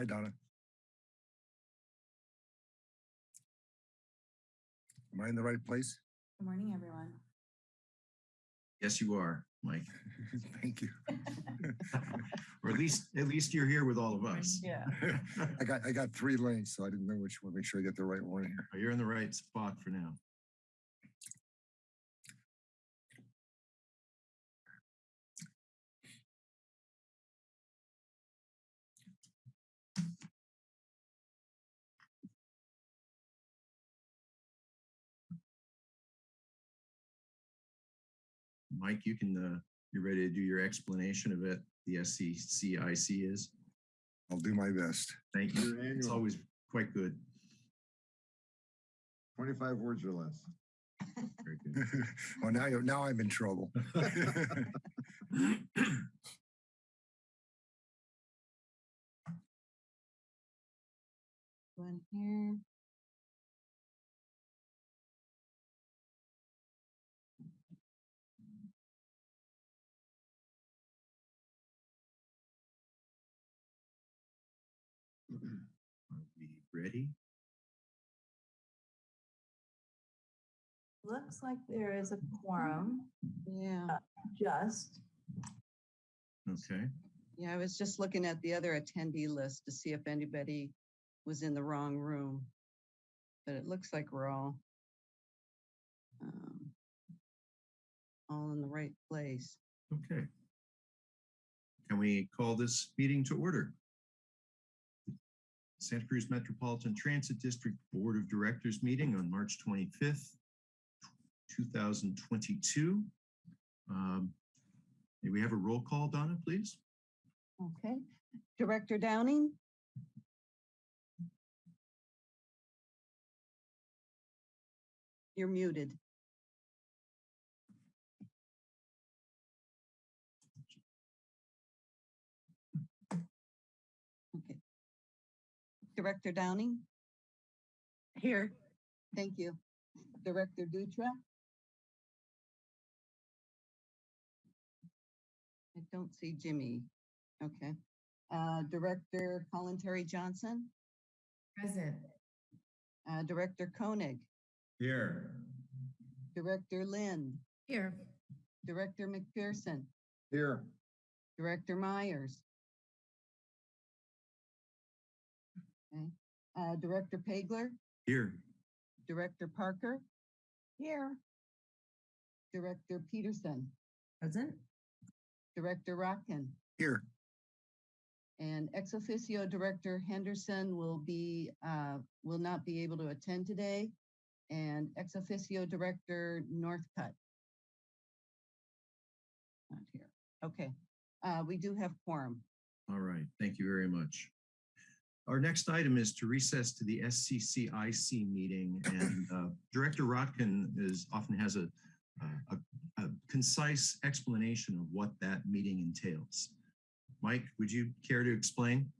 Hi, Donna. Am I in the right place? Good morning, everyone. Yes, you are, Mike. Thank you. Or at least, at least you're here with all of us. Yeah. I got, I got three links, so I didn't know which one, make sure I get the right one here. You're in the right spot for now. Mike, you can, uh, you're ready to do your explanation of it, the SCCIC is. I'll do my best. Thank you. It's always quite good. Twenty-five words or less. Very good. Oh, now, you're- now I'm in trouble. One here. Ready? Looks like there is a quorum, Yeah, just. Okay, yeah, I was just looking at the other attendee list to see if anybody was in the wrong room. But it looks like we're all um, all in the right place. okay. Can we call this meeting to order? Santa Cruz Metropolitan Transit District Board of Directors meeting on March 25th, 2022. Um, May we have a roll call, Donna, please? Okay, Director Downing? You're muted. Director Downing? Here. Thank you. Director Dutra? I don't see Jimmy. Okay. Uh, Director Kalantari-Johnson, Present. uh, Director Koenig, Here. Director Lind, Here. Director McPherson, Here. Director Myers. Okay. Uh, Director Pageler, Here. Director Parker, Here. Director Peterson, Present. Director Rotkin, Here, And ex officio Director Henderson will be, uh, will not be able to attend today. And ex officio Director Northcutt. Not here. Okay, uh, we do have quorum. All right, thank you very much. Our next item is to recess to the SCCIC meeting and uh, Director Rotkin is, often has a, a, a concise explanation of what that meeting entails. Mike, would you care to explain?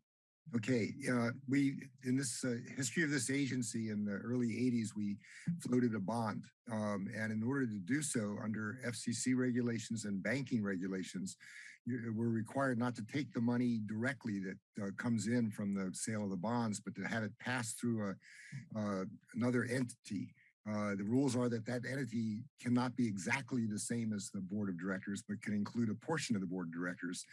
okay, uh, we, in this uh, history of this agency in the early 80s, we floated a bond. Um, and in order to do so under FCC regulations and banking regulations, you- we're required not to take the money directly that uh, comes in from the sale of the bonds, but to have it pass through a, uh, another entity. Uh, the rules are that that entity cannot be exactly the same as the board of directors, but can include a portion of the board of directors.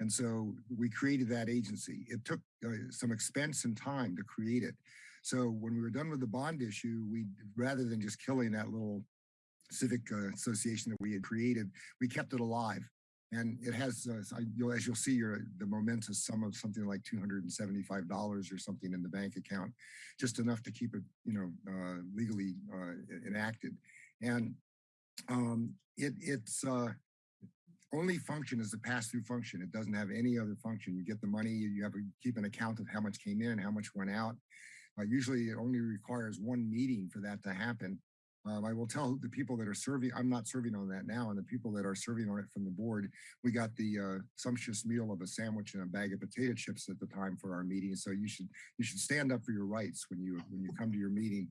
And so we created that agency. It took uh, some expense and time to create it. So when we were done with the bond issue, we, rather than just killing that little civic uh, association that we had created, we kept it alive. And it has, uh, you'll, as you'll see, your, the momentous sum of something like $275 or something in the bank account, just enough to keep it, you know, uh, legally uh, enacted. And um, it, it's, uh, only function is a pass-through function. It doesn't have any other function. You get the money, you have to keep an account of how much came in, and how much went out. Uh, usually it only requires one meeting for that to happen. Um, I will tell the people that are serving, I'm not serving on that now, and the people that are serving on it from the board, we got the uh, sumptuous meal of a sandwich and a bag of potato chips at the time for our meeting. So you should you should stand up for your rights when you when you come to your meeting.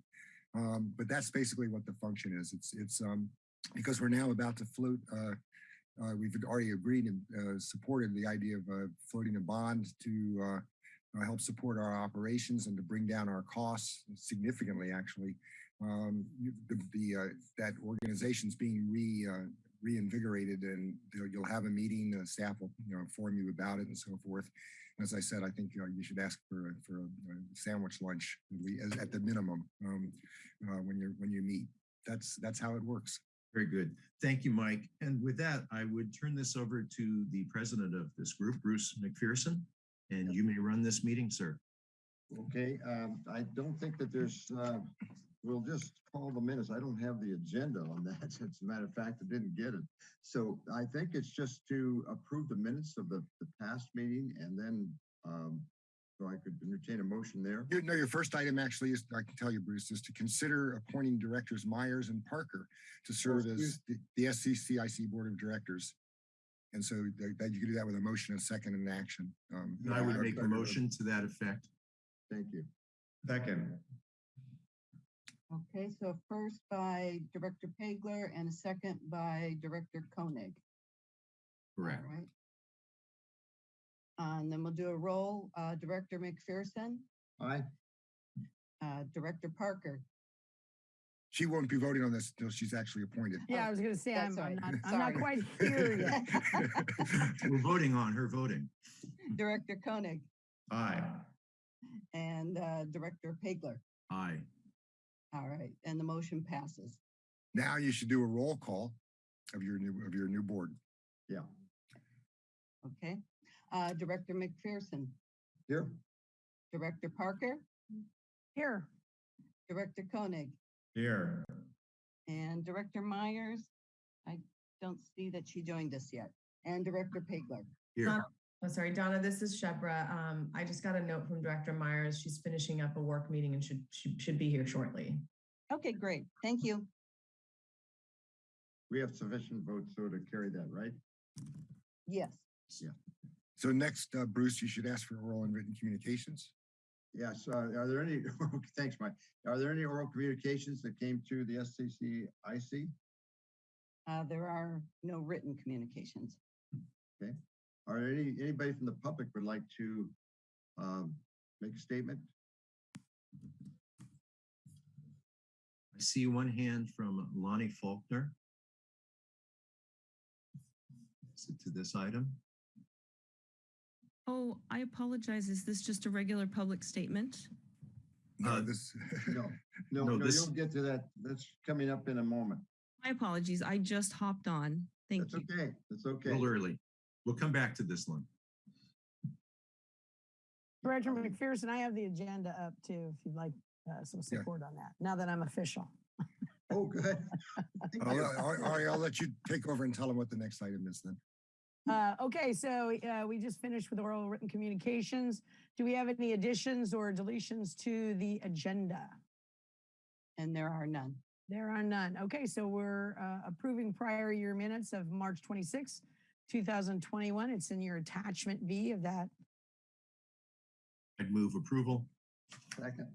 Um, but that's basically what the function is. It's it's um, because we're now about to float. Uh, uh, we've already agreed and uh, supported the idea of uh, floating a bond to uh, help support our operations and to bring down our costs significantly, actually. Um, you- the, the, uh, that organization's being re, uh, reinvigorated and you'll, you'll have a meeting, uh, staff will, you know, inform you about it and so forth. As I said, I think, uh, you should ask for, a- for a a sandwich lunch at at the minimum, um, uh, when you're, when you meet. That's, that's how it works. Very good. Thank you, Mike. And with that, I would turn this over to the president of this group, Bruce McPherson, and you may run this meeting, sir. Okay, um, I don't think that there's, uh, we'll just call the minutes. I don't have the agenda on that. As a matter of fact, I didn't get it. So I think it's just to approve the minutes of the, the past meeting and then, um, so I could entertain a motion there. You know, your first item actually is, I can tell you, Bruce, is to consider appointing directors Myers and Parker to serve as the, the SCCIC Board of Directors. And so that, that you can do that with a motion, a second, and an action. Um, And I would Yeah, make a second. motion to that effect. Thank you. Second. Okay, so first by Director Pageler and a second by Director Koenig. Correct. All right. Uh, And then we'll do a roll, uh, Director McPherson, Aye. uh, Director Parker, She won't be voting on this until she's actually appointed. Yeah, I was gonna say, I'm, I'm not, I'm not quite here yet. We're voting on her voting. Director Koenig, Aye. and uh, Director Pageler. Aye. All right, and the motion passes. Now you should do a roll call of your new, of your new board. Yeah. Okay, uh, Director McPherson, Here. Director Parker, Here, Director Koenig, Here. and Director Myers. I don't see that she joined us yet, and Director Pageler. Here. Donna- Oh, sorry, Donna, this is Shebreh. Um, I just got a note from Director Myers. She's finishing up a work meeting and should, she should be here shortly. Okay, great, thank you. We have sufficient votes so to carry that, right? Yes, Yeah. So next, uh, Bruce, you should ask for oral and written communications. Yes, uh, are there any, thanks, Mike. Are there any oral communications that came to the SCCIC? uh, there are no written communications. Are there any, anybody from the public would like to um, make a statement? I see one hand from Lonnie Faulkner. Is it to this item? Oh, I apologize. Is this just a regular public statement? No, Uh, this, No, no, No, no, this- you'll get to that. That's coming up in a moment. My apologies. I just hopped on. Thank That's you. okay. That's A okay. little early. We'll come back to this one. Director McPherson, I have the agenda up too, if you'd like uh, some Yeah. support on that, now that I'm official. Oh, good. Thank I'll. I'll- Ari, I'll let you take over and tell them what the next item is then. Uh, okay, so uh, we just finished with oral written communications. Do we have any additions or deletions to the agenda? And there are none. There are none. Okay, so we're uh, approving prior year minutes of March 26, 2021. It's in your attachment B of that. I'd move approval. Second.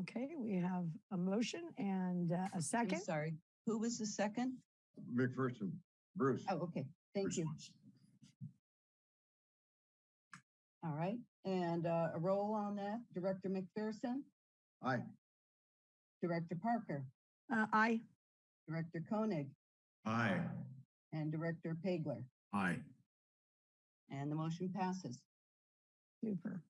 Okay, we have a motion and uh, a I'm second. sorry, who was the second? McPherson, Bruce. Oh, okay, thank you. Response. All right, and uh, a roll on that, Director McPherson, Aye. Director Parker, Uh, Aye. Director Koenig, Aye. and Director Pageler, Aye. and the motion passes. Super.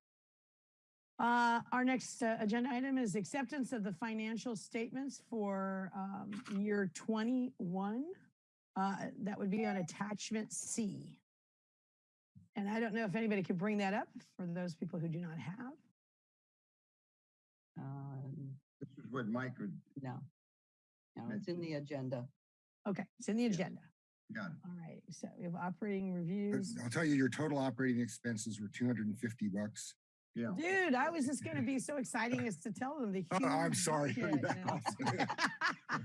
Uh, our next uh, agenda item is acceptance of the financial statements for um, year 21. Uh, that would be on attachment C. And I don't know if anybody could bring that up for those people who do not have. Um, This is what Mike would, No, no, it's in the agenda. Okay, it's in the agenda. Got it. All right, so we have operating reviews. I'll tell you, your total operating expenses were two hundred and fifty bucks. Yeah. Dude, I was just gonna be so exciting as to tell them the Oh, I'm sorry. budget, Back off.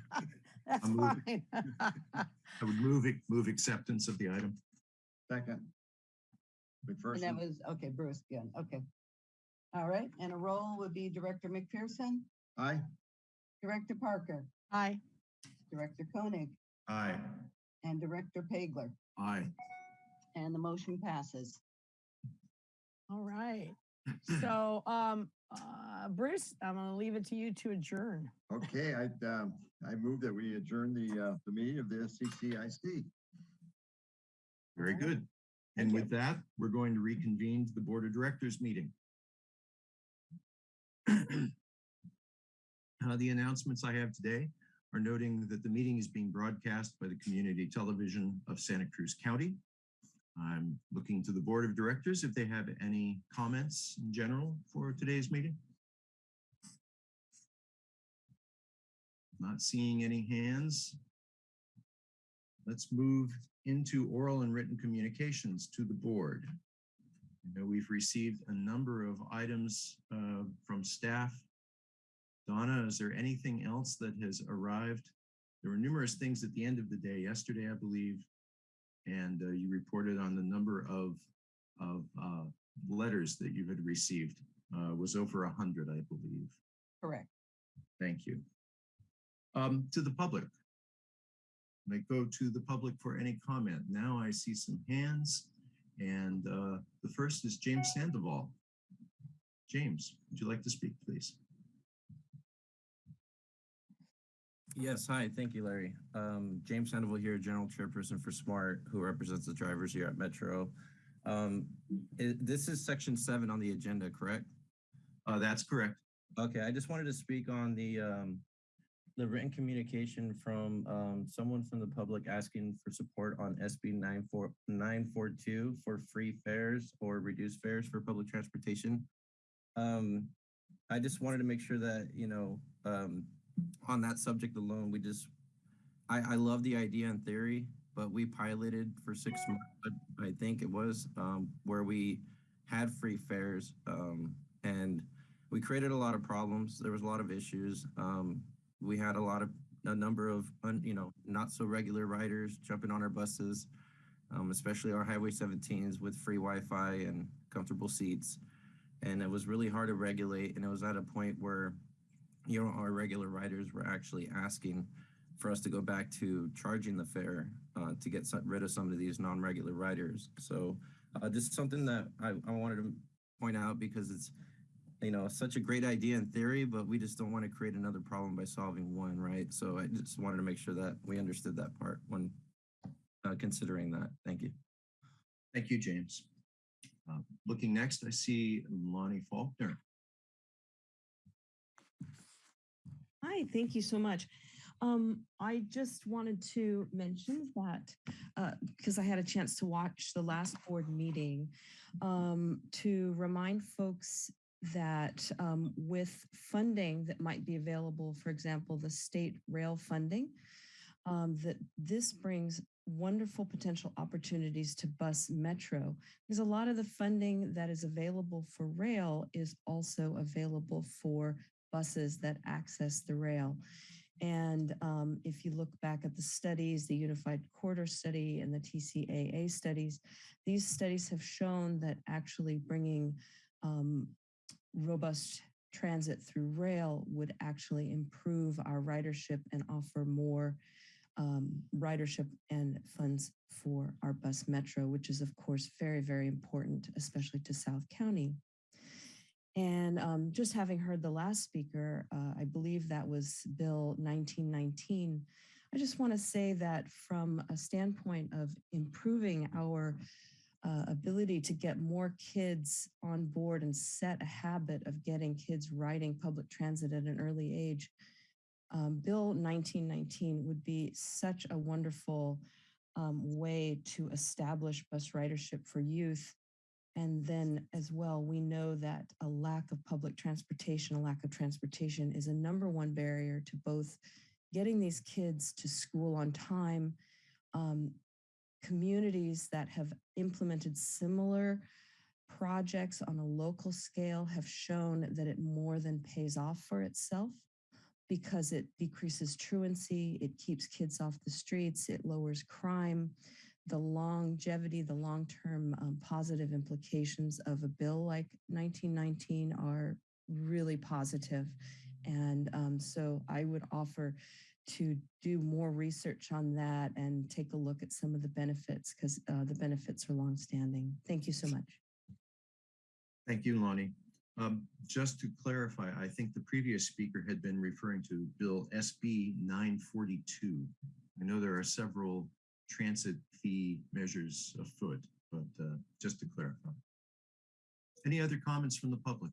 That's I'm moving. fine. I would move, it- move acceptance of the item. Second. And that McPherson. was, okay, Bruce, again, okay. All right, and a roll would be Director McPherson, Aye. Director Parker, Aye. Director Koenig, Aye. And Director Pageler, Aye. and the motion passes. All right. So, um, uh, Bruce, I'm gonna leave it to you to adjourn. Okay, I, um, I move that we adjourn the, uh, the meeting of the SCCIC. Very Alright. good. And Thank you. with that, we're going to reconvene the Board of Directors meeting. Uh, The announcements I have today are noting that the meeting is being broadcast by the community television of Santa Cruz County. I'm looking to the Board of Directors if they have any comments in general for today's meeting. Not seeing any hands. Let's move into oral and written communications to the board. I know we've received a number of items uh, from staff. Donna, is there anything else that has arrived? There were numerous things at the end of the day yesterday, I believe, and uh, you reported on the number of of uh, letters that you had received uh, was over a hundred, I believe. Correct. Thank you. Um, to the public. I go to the public for any comment. Now I see some hands and uh, the first is James Sandoval. James, would you like to speak, please? Yes, hi, thank you, Larry. Um, James Sandoval here, General Chairperson for SMART, who represents the drivers here at Metro. Um, i- this is section seven on the agenda, correct? Uh, that's correct. Okay, I just wanted to speak on the, um, the written communication from, um, someone from the public asking for support on SB 94 942 for free fares or reduced fares for public transportation. Um, I just wanted to make sure that, you know, um, on that subject alone, we just, I, I love the idea in theory, but we piloted for six months, I think it was, um, where we had free fares, um, and we created a lot of problems. There was a lot of issues. Um, we had a lot of, a number of, un, you know, not so regular riders jumping on our buses, um, especially our Highway 17s with free Wi-Fi and comfortable seats. And it was really hard to regulate. And it was at a point where, you know, our regular riders were actually asking for us to go back to charging the fare uh, to get some, rid of some of these non-regular riders. So uh, this is something that I, I wanted to point out because it's, you know, such a great idea in theory, but we just don't want to create another problem by solving one, right? So I just wanted to make sure that we understood that part when uh, considering that. Thank you. Thank you, James. Uh, looking next, I see Lonnie Faulkner. Hi, thank you so much. Um, I just wanted to mention that because I had a chance to watch the last board meeting um, to remind folks that um, with funding that might be available, for example, the state rail funding, um, that this brings wonderful potential opportunities to bus metro because a lot of the funding that is available for rail is also available for buses that access the rail. And um, if you look back at the studies, the Unified Corridor Study and the TCAA studies, these studies have shown that actually bringing um, robust transit through rail would actually improve our ridership and offer more um, ridership and funds for our bus metro, which is of course very, very important, especially to South County. And um, just having heard the last speaker, uh, I believe that was Bill 1919. I just want to say that from a standpoint of improving our uh, ability to get more kids on board and set a habit of getting kids riding public transit at an early age, um, Bill 1919 would be such a wonderful um, way to establish bus ridership for youth and then as well, we know that a lack of public transportation, a lack of transportation is a number one barrier to both getting these kids to school on time. Um, communities that have implemented similar projects on a local scale have shown that it more than pays off for itself because it decreases truancy, it keeps kids off the streets, it lowers crime, the longevity, the long-term um, positive implications of a bill like 1919 are really positive. And um, so I would offer to do more research on that and take a look at some of the benefits because uh, the benefits are longstanding. Thank you so much. Thank you, Lonnie. Um, just to clarify, I think the previous speaker had been referring to Bill SB 942. I know there are several transit fee measures afoot, but uh, just to clarify. Any other comments from the public?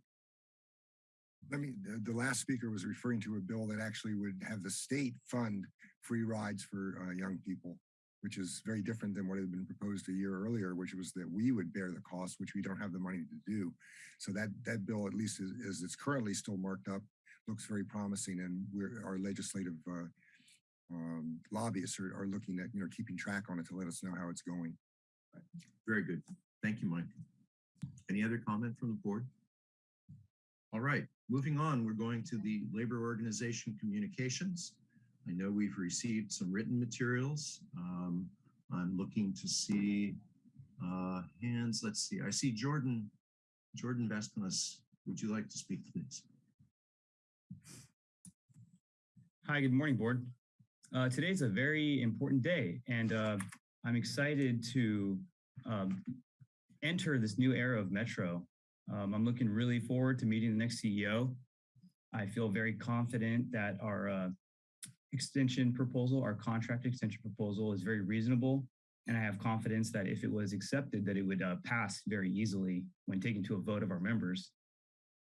Let me, the, the last speaker was referring to a bill that actually would have the state fund free rides for uh, young people, which is very different than what had been proposed a year earlier, which was that we would bear the cost, which we don't have the money to do. So that, that bill, at least as, as it's currently still marked up, looks very promising and we're, our legislative uh, um, lobbyists are, are looking at, you know, keeping track on it to let us know how it's going. Very good. Thank you, Mike. Any other comment from the board? All right, moving on, we're going to the labor organization communications. I know we've received some written materials. Um, I'm looking to see uh, hands. Let's see. I see Jordan, Jordan Vestimus. Would you like to speak, please? Hi, good morning, board. Uh, today's a very important day, and uh, I'm excited to um, enter this new era of Metro. Um, I'm looking really forward to meeting the next CEO. I feel very confident that our uh, extension proposal, our contract extension proposal is very reasonable. And I have confidence that if it was accepted, that it would uh, pass very easily when taken to a vote of our members.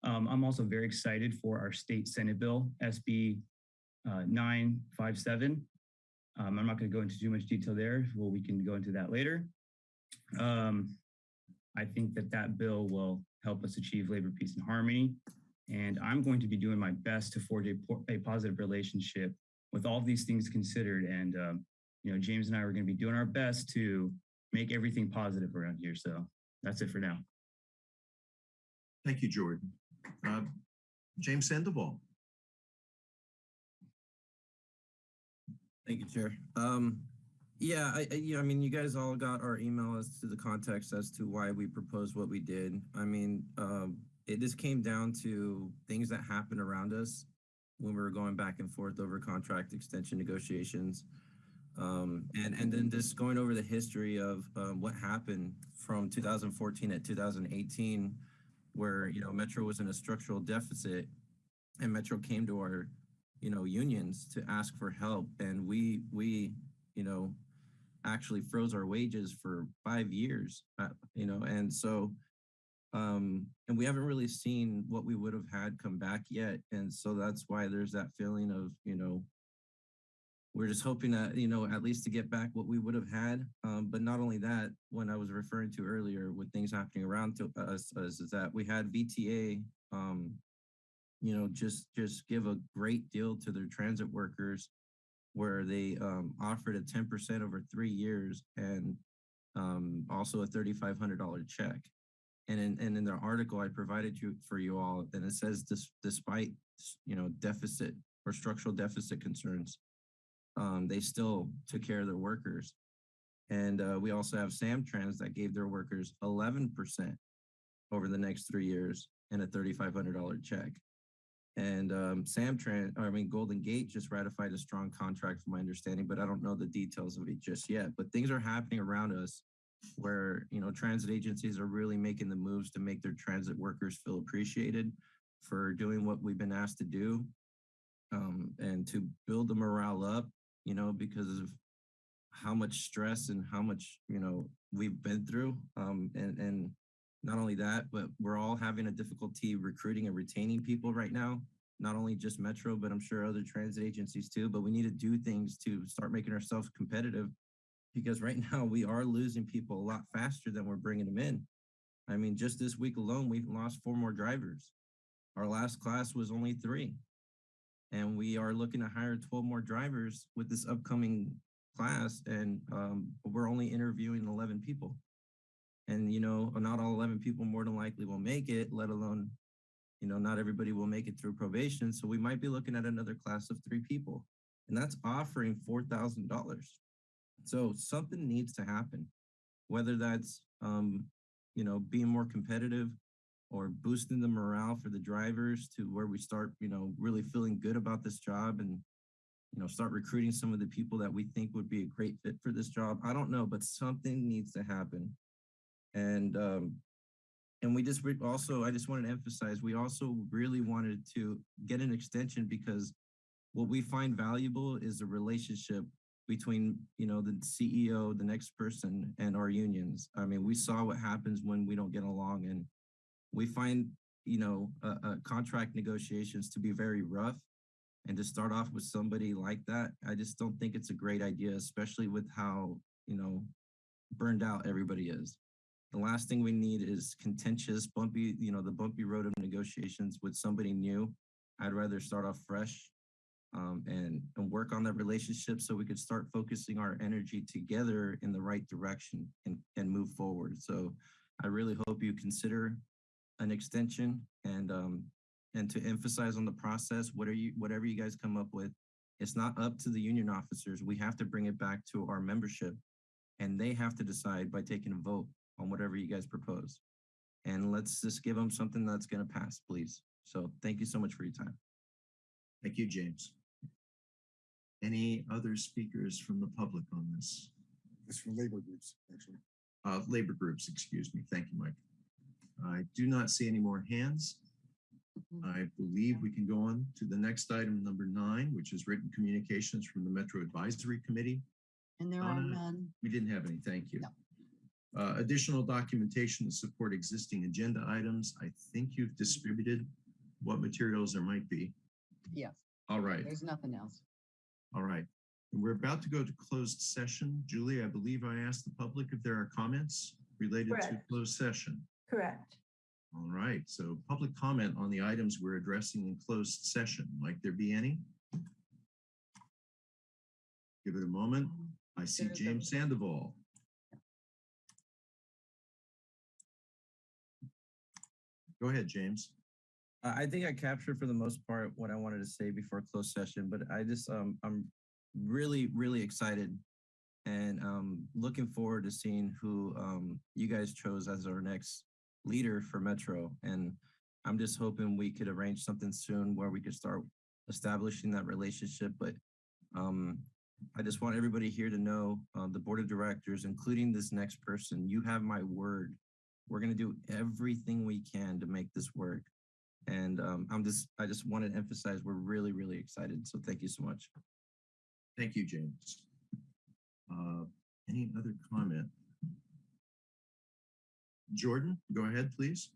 Um, I'm also very excited for our state Senate bill, SB uh, 957. Um, I'm not going to go into too much detail there. Well, we can go into that later. Um, I think that that bill will help us achieve labor, peace, and harmony. And I'm going to be doing my best to forge a, a positive relationship with all these things considered. And, um, you know, James and I are going to be doing our best to make everything positive around here. So that's it for now. Thank you, Jordan. Uh, James Sandoval. Thank you, Chair. Um, yeah, I, I, I mean, you guys all got our email as to the context as to why we proposed what we did. I mean, um, it just came down to things that happened around us when we were going back and forth over contract extension negotiations. Um, and, and then just going over the history of um, what happened from 2014 at 2018, where, you know, Metro was in a structural deficit and Metro came to our, you know, unions to ask for help. And we, we, you know, actually froze our wages for five years, uh, you know, and so, um, and we haven't really seen what we would have had come back yet. And so that's why there's that feeling of, you know, we're just hoping that, you know, at least to get back what we would have had. Um, but not only that, when I was referring to earlier with things happening around to us, is that we had VTA, um, you know, just just give a great deal to their transit workers where they um, offered a 10% over three years and um, also a $3,500 check. And in, and in the article I provided you for you all, and it says this, despite, you know, deficit or structural deficit concerns, um, they still took care of their workers. And uh, we also have Samtrans that gave their workers 11% over the next three years and a $3,500 check. And um, Samtrans, I mean, Golden Gate just ratified a strong contract from my understanding, but I don't know the details of it just yet. But things are happening around us where, you know, transit agencies are really making the moves to make their transit workers feel appreciated for doing what we've been asked to do um, and to build the morale up, you know, because of how much stress and how much, you know, we've been through. Um, and, and not only that, but we're all having a difficulty recruiting and retaining people right now. Not only just Metro, but I'm sure other transit agencies too. But we need to do things to start making ourselves competitive because right now we are losing people a lot faster than we're bringing them in. I mean, just this week alone, we've lost four more drivers. Our last class was only three. And we are looking to hire 12 more drivers with this upcoming class. And um, we're only interviewing 11 people and you know not all 11 people more than likely will make it let alone you know not everybody will make it through probation so we might be looking at another class of three people and that's offering $4000 so something needs to happen whether that's um you know being more competitive or boosting the morale for the drivers to where we start you know really feeling good about this job and you know start recruiting some of the people that we think would be a great fit for this job i don't know but something needs to happen and um, and we just also, I just wanted to emphasize, we also really wanted to get an extension because what we find valuable is the relationship between, you know, the CEO, the next person and our unions. I mean, we saw what happens when we don't get along and we find, you know, uh, uh, contract negotiations to be very rough. And to start off with somebody like that, I just don't think it's a great idea, especially with how, you know, burned out everybody is. The last thing we need is contentious, bumpy, you know, the bumpy road of negotiations with somebody new. I'd rather start off fresh um, and, and work on that relationship so we could start focusing our energy together in the right direction and, and move forward. So I really hope you consider an extension and um, and to emphasize on the process, what are you, whatever you guys come up with, it's not up to the union officers. We have to bring it back to our membership and they have to decide by taking a vote on whatever you guys propose. And let's just give them something that's going to pass, please. So thank you so much for your time. Thank you, James. Any other speakers from the public on this? It's for labor groups, actually. Uh, labor groups, excuse me. Thank you, Mike. I do not see any more hands. I believe we can go on to the next item, number nine, which is written communications from the Metro Advisory Committee. And there are none. We didn't have any, thank you. Uh, additional documentation to support existing agenda items. I think you've distributed what materials there might be. Yes, All right, there's nothing else. all right. We're about to go to closed session. Julie, I believe I asked the public if there are comments related to closed session. Correct. All right, so public comment on the items we're addressing in closed session. Might there be any? Give it a moment. I see James Sandoval. Go ahead, James. I think I captured for the most part what I wanted to say before closed session, but I just um I'm really really excited and um looking forward to seeing who um you guys chose as our next leader for Metro and I'm just hoping we could arrange something soon where we could start establishing that relationship but um I just want everybody here to know uh, the board of directors including this next person you have my word we're going to do everything we can to make this work and um, I'm just, I just want to emphasize, we're really, really excited. So thank you so much. Thank you, James. Uh, Any other comment? Jordan, go ahead, please.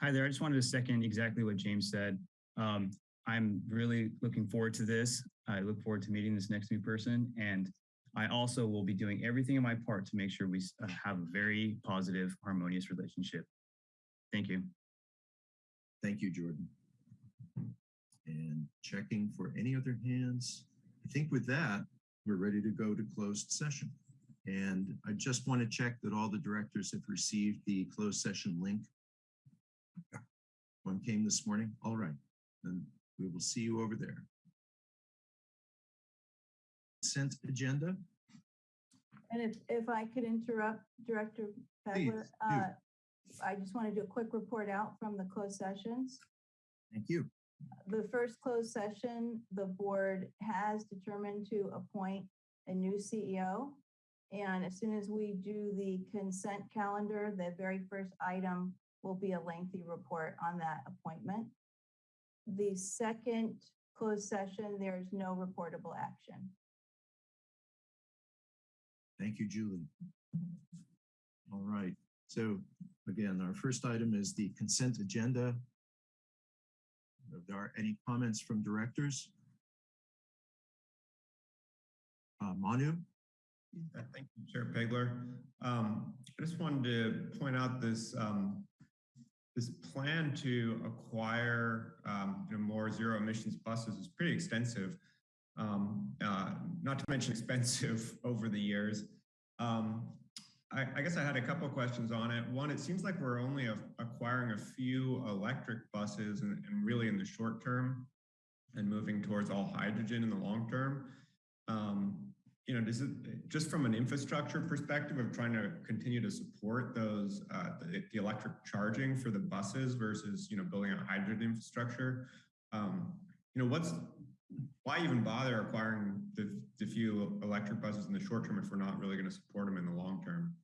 Hi there. I just wanted to second exactly what James said. Um, I'm really looking forward to this. I look forward to meeting this next new person. And I also will be doing everything in my part to make sure we uh, have a very positive, harmonious relationship. Thank you. Thank you, Jordan. And checking for any other hands. I think with that, we're ready to go to closed session. And I just want to check that all the directors have received the closed session link. One came this morning. All right, then we will see you over there. Consent agenda. And if, if I could interrupt Director Pageler, uh, I just want to do a quick report out from the closed sessions. Thank you. The first closed session, the board has determined to appoint a new CEO. And as soon as we do the consent calendar, the very first item will be a lengthy report on that appointment. The second closed session, there is no reportable action. Thank you, Julie. All right, so again, our first item is the consent agenda. If there are any comments from directors? Uh, Manu? Yeah, Thank you, Chair Pageler. Um, I just wanted to point out this, um, this plan to acquire, um, you know, more zero emissions buses is pretty extensive. Um, uh, not to mention expensive over the years. Um, I, I guess I had a couple questions on it. One, it seems like we're only a- acquiring a few electric buses and, and really in the short term and moving towards all hydrogen in the long term. Um, you know, does it, just from an infrastructure perspective of trying to continue to support those, uh, the, the electric charging for the buses versus, you know, building a hydrogen infrastructure, um, you know, what's, why even bother acquiring the, the few electric buses in the short term if we're not really going to support them in the long term?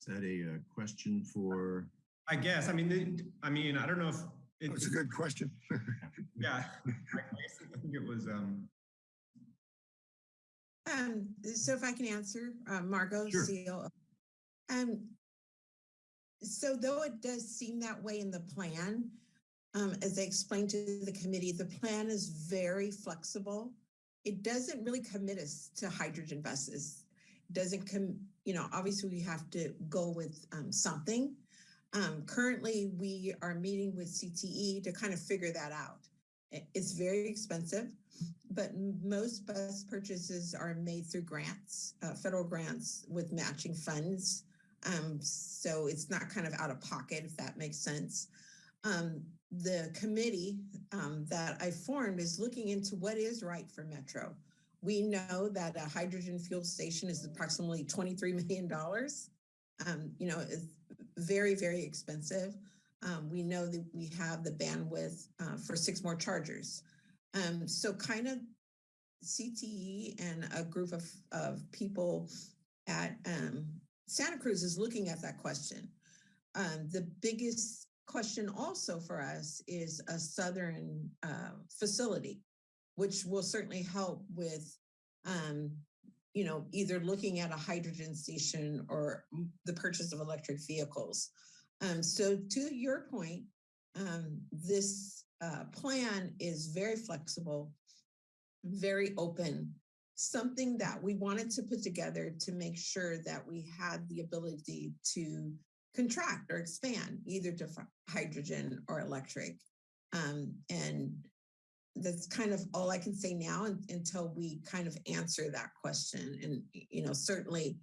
Is that a uh, question for, I guess, I mean, the- I mean, I don't know if. it- It's a good question. Yeah, I think it was, um, Um, so if I can answer, uh, Margot Sure. Seal. Um, so though it does seem that way in the plan, um, as I explained to the committee, the plan is very flexible. It doesn't really commit us to hydrogen buses. It Doesn't com, you know, obviously we have to go with, um, something. Um, currently, we are meeting with CTE to kind of figure that out. It's very expensive but most bus purchases are made through grants, uh, federal grants with matching funds. Um, so it's not kind of out of pocket, if that makes sense. Um, the committee um, that I formed is looking into what is right for Metro. We know that a hydrogen fuel station is approximately $23 million. Um, you know, it's very, very expensive. Um, we know that we have the bandwidth uh, for six more chargers. Um, so kind of CTE and a group of, of people at um, Santa Cruz is looking at that question. Um, the biggest question also for us is a southern uh, facility, which will certainly help with, um, you know, either looking at a hydrogen station or the purchase of electric vehicles. Um, so to your point, um, this uh, plan is very flexible, very open, something that we wanted to put together to make sure that we had the ability to contract or expand either to hydrogen or electric. Um, and that's kind of all I can say now until we kind of answer that question. And, you know, certainly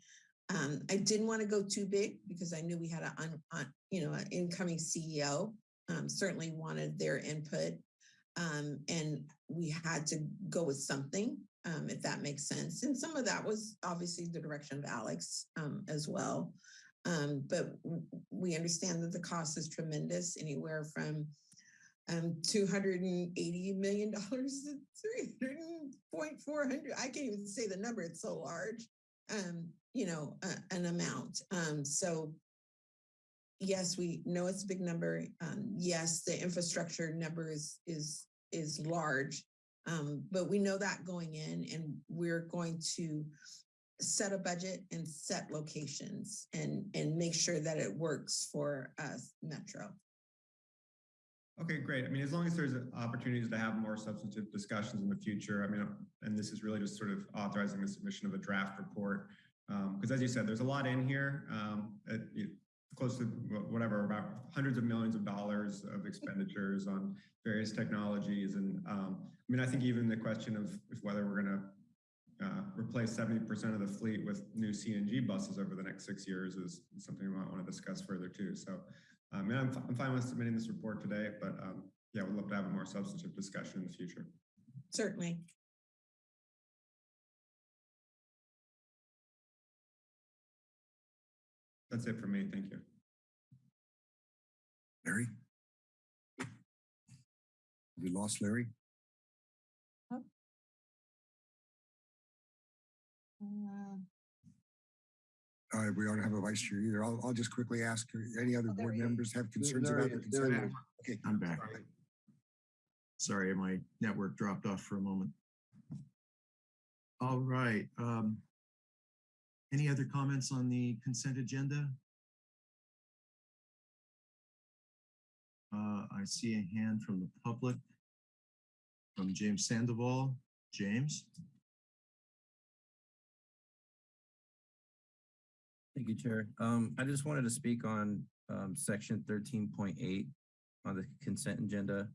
um, I didn't want to go too big because I knew we had a, un, un, you know, an incoming CEO um, certainly wanted their input. Um, and we had to go with something, um, if that makes sense. And some of that was obviously the direction of Alex um, as well. Um, but we understand that the cost is tremendous, anywhere from um, $280 million to 300.400. I can't even say the number, it's so large, um, you know, uh, an amount. Um, so yes, we know it's a big number. Um, yes, the infrastructure number is is is large, um, but we know that going in, and we're going to set a budget and set locations and and make sure that it works for us, Metro. okay, great. I mean, as long as there's opportunities to have more substantive discussions in the future, I mean, and this is really just sort of authorizing the submission of a draft report. Because as you said, there's a lot in here, um, at, you- close to whatever, about hundreds of millions of dollars of expenditures on various technologies. And um, I mean, I think even the question of whether we're going to uh, replace 70% of the fleet with new CNG buses over the next six years is something we might want to discuss further too. So, um, and I'm, fi- I'm fine with submitting this report today, but um, yeah, we'd love to have a more substantive discussion in the future. Certainly. That's it for me. Thank you. Larry? We lost Larry? Uh, we don't have a vice chair either. I'll, I'll just quickly ask, any other Oh, board members have concerns there about he the is, there consent? is. Okay. I'm back. Sorry, my network dropped off for a moment. All right. um, Any other comments on the consent agenda? Uh, I see a hand from the public. From James Sandoval. James? Thank you, Chair. Um, I just wanted to speak on, um, section thirteen point eight on the consent agenda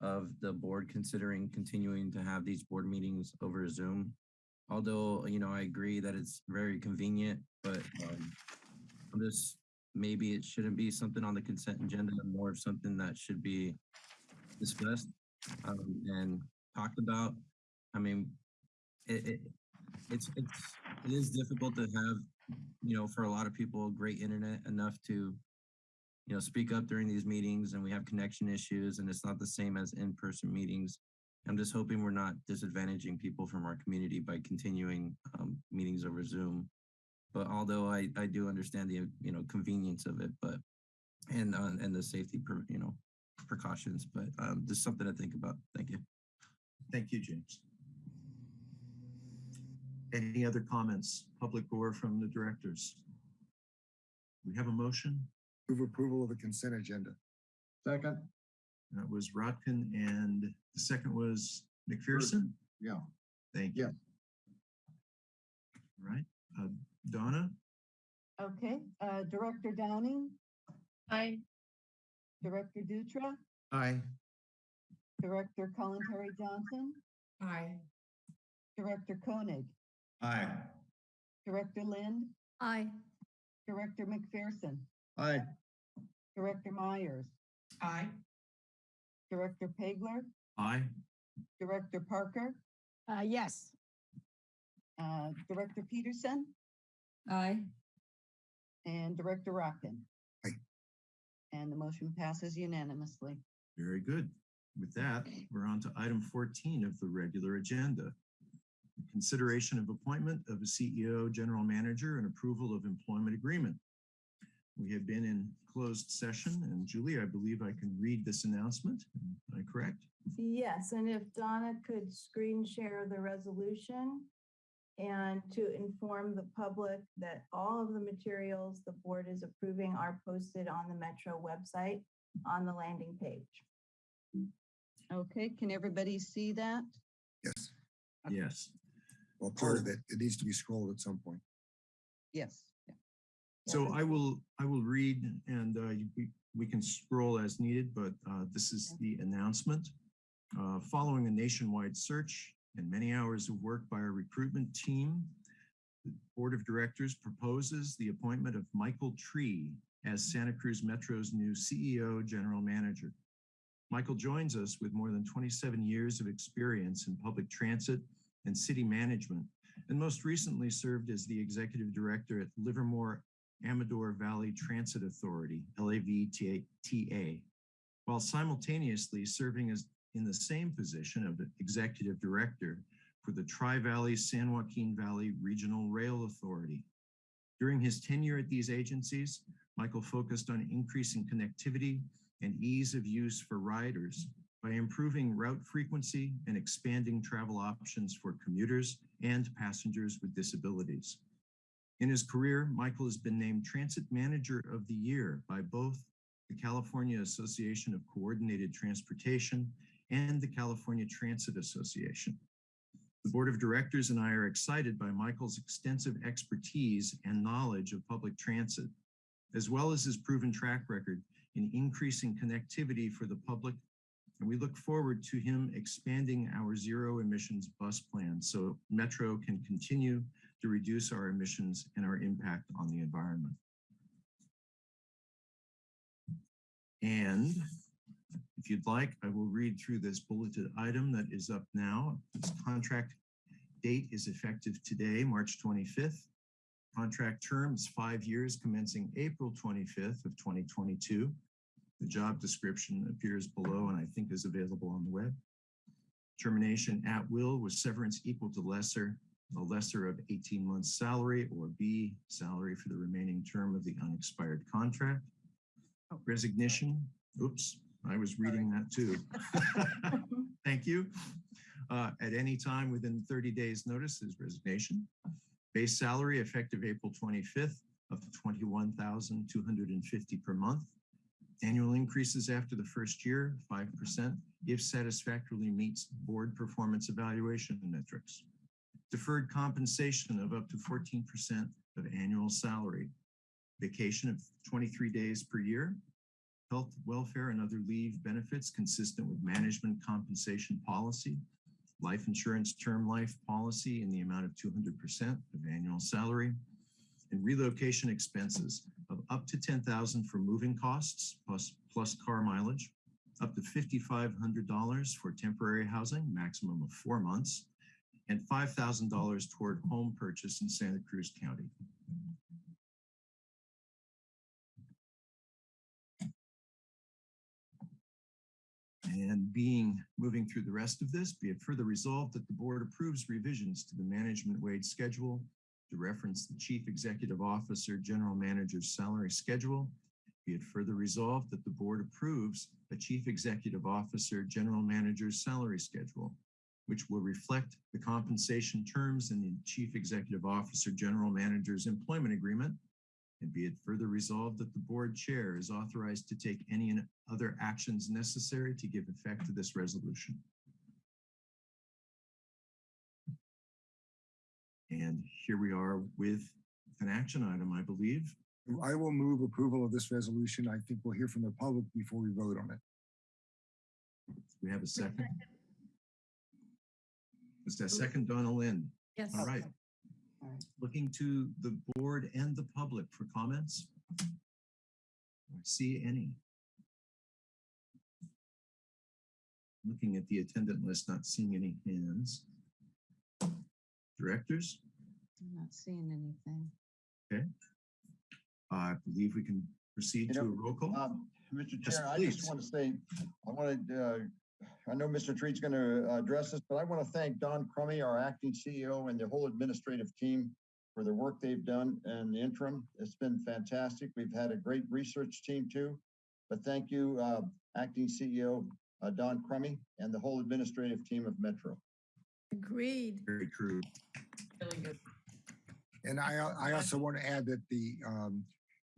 of the board considering continuing to have these board meetings over Zoom. Although, you know, I agree that it's very convenient, but, um, just, maybe it shouldn't be something on the consent agenda, more of something that should be discussed, um, and talked about. I mean, it, it, it's, it's, it is difficult to have you know, for a lot of people, great internet enough to, you know, speak up during these meetings and we have connection issues and it's not the same as in-person meetings. I'm just hoping we're not disadvantaging people from our community by continuing um, meetings over Zoom. but although I, I do understand the, you know, convenience of it, but, and, uh, and the safety, per- you know, precautions, but, um, just something to think about. Thank you. Thank you, James. Any other comments, public or from the directors? We have a motion. Move approval of the consent agenda. Second, That was Rotkin and the second was McPherson. yeah. Thank you. Yes. All Right, uh, Donna, Okay, uh, Director Downing, Aye. Director Dutra, Aye. Director Colin Terry Johnson, Aye. Director Koenig, Aye. Director Lind, Aye. Director McPherson, Aye. Director Myers, Aye. Director Pageler, aye. Director Parker, Uh, yes. uh, Director Peterson, Aye. and Director Rotkin. Aye. And the motion passes unanimously. Very good. With that, we're on to item 14 of the regular agenda. Consideration of appointment of a CEO, general manager, and approval of employment agreement. We have been in closed session, and Julie, I believe I can read this announcement. Am I correct? Yes, and if Donna could screen share the resolution and to inform the public that all of the materials the board is approving are posted on the Metro website on the landing page. Okay, can everybody see that? Yes. Yes. Well, part of it, it needs to be scrolled at some point. Yes. yeah. So I will, I will read and uh, we, we can scroll as needed, but uh, this is the announcement. Uh, Following a nationwide search and many hours of work by our recruitment team, the Board of Directors proposes the appointment of Michael Tree as Santa Cruz Metro's new CEO General Manager. Michael joins us with more than 27 years of experience in public transit and city management, and most recently served as the Executive Director at Livermore Amador Valley Transit Authority, LAVTA, while simultaneously serving as in the same position of Executive Director for the Tri-Valley San Joaquin Valley Regional Rail Authority. During his tenure at these agencies, Michael focused on increasing connectivity and ease of use for riders by improving route frequency and expanding travel options for commuters and passengers with disabilities. In his career, Michael has been named Transit Manager of the Year by both the California Association of Coordinated Transportation and the California Transit Association. The Board of Directors and I are excited by Michael's extensive expertise and knowledge of public transit, as well as his proven track record in increasing connectivity for the public. And we look forward to him expanding our zero emissions bus plan so Metro can continue to reduce our emissions and our impact on the environment. And if you'd like, I will read through this bulleted item that is up now. This contract date is effective today, March 25th. Contract term is five years commencing April 25th of 2022. The job description appears below and I think is available on the web. Termination at will with severance equal to lesser, the lesser of 18 months salary or B, salary for the remaining term of the unexpired contract. Resignation, oops, I was reading that too. Thank you. Uh, At any time within 30 days notice is resignation. Base salary effective April 25th of 21,250 per month. Annual increases after the first year, 5%, if satisfactorily meets board performance evaluation metrics. Deferred compensation of up to 14% of annual salary. Vacation of 23 days per year. Health, welfare, and other leave benefits consistent with management compensation policy. Life insurance term life policy in the amount of 200% of annual salary and relocation expenses of up to 10,000 for moving costs plus, plus car mileage, up to $5,500 for temporary housing, maximum of four months, and $5,000 toward home purchase in Santa Cruz County. And being, moving through the rest of this, be it further resolved that the board approves revisions to the management wage schedule to reference the Chief Executive Officer, General Manager's salary schedule. Be it further resolved that the board approves a Chief Executive Officer, General Manager's salary schedule, which will reflect the compensation terms in the Chief Executive Officer, General Manager's employment agreement. And be it further resolved that the board chair is authorized to take any and other actions necessary to give effect to this resolution. And here we are with an action item, I believe. I will move approval of this resolution. I think we'll hear from the public before we vote on it. We have a second. Is that oh. second, Donna Lynn? Yes. All right. All right. Looking to the board and the public for comments. I See any? Looking at the attendant list, not seeing any hands. Directors, I'm not seeing anything. Okay. I believe we can proceed You to a roll call. Um, Mr. Yes, Chair, I just want to say, I wanted, uh, I know Mr. Treat's going to address this, but I want to thank Dawn Crummié, our acting CEO, and the whole administrative team for the work they've done in the interim. It's been fantastic. We've had a great research team too. But thank you, uh, acting CEO, uh, Dawn Crummié, and the whole administrative team of Metro. Agreed. Very true. Really good. And I, I also want to add that the um,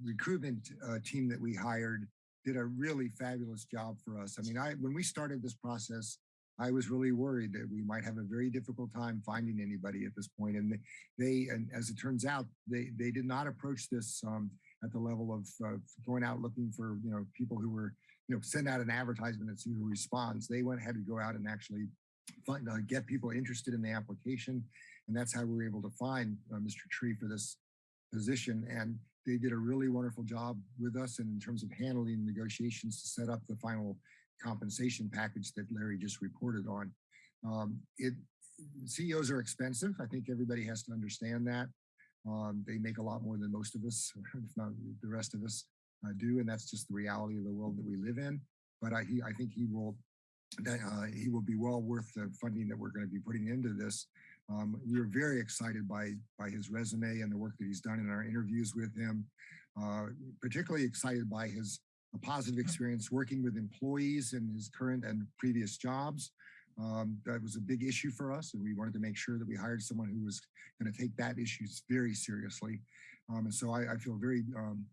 recruitment uh, team that we hired did a really fabulous job for us. I mean, I, when we started this process, I was really worried that we might have a very difficult time finding anybody at this point. And they, and as it turns out, they, they did not approach this um, at the level of uh, going out looking for, you know, people who were, you know, send out an advertisement and see who responds. They went ahead to go out and actually find, uh, get people interested in the application. And that's how we were able to find uh, Mr. Tree for this position. And they did a really wonderful job with us in terms of handling negotiations to set up the final compensation package that Larry just reported on. Um, it CEOs are expensive. I think everybody has to understand that. Um, they make a lot more than most of us, if not the rest of us, uh, do, and that's just the reality of the world that we live in. But I, he, I think he will, that uh, he will be well worth the funding that we're going to be putting into this. Um, we were very excited by by his resume and the work that he's done in our interviews with him. Uh, particularly excited by his positive experience working with employees in his current and previous jobs. Um, that was a big issue for us, and we wanted to make sure that we hired someone who was going to take that issue very seriously. Um, and so I, I feel very um,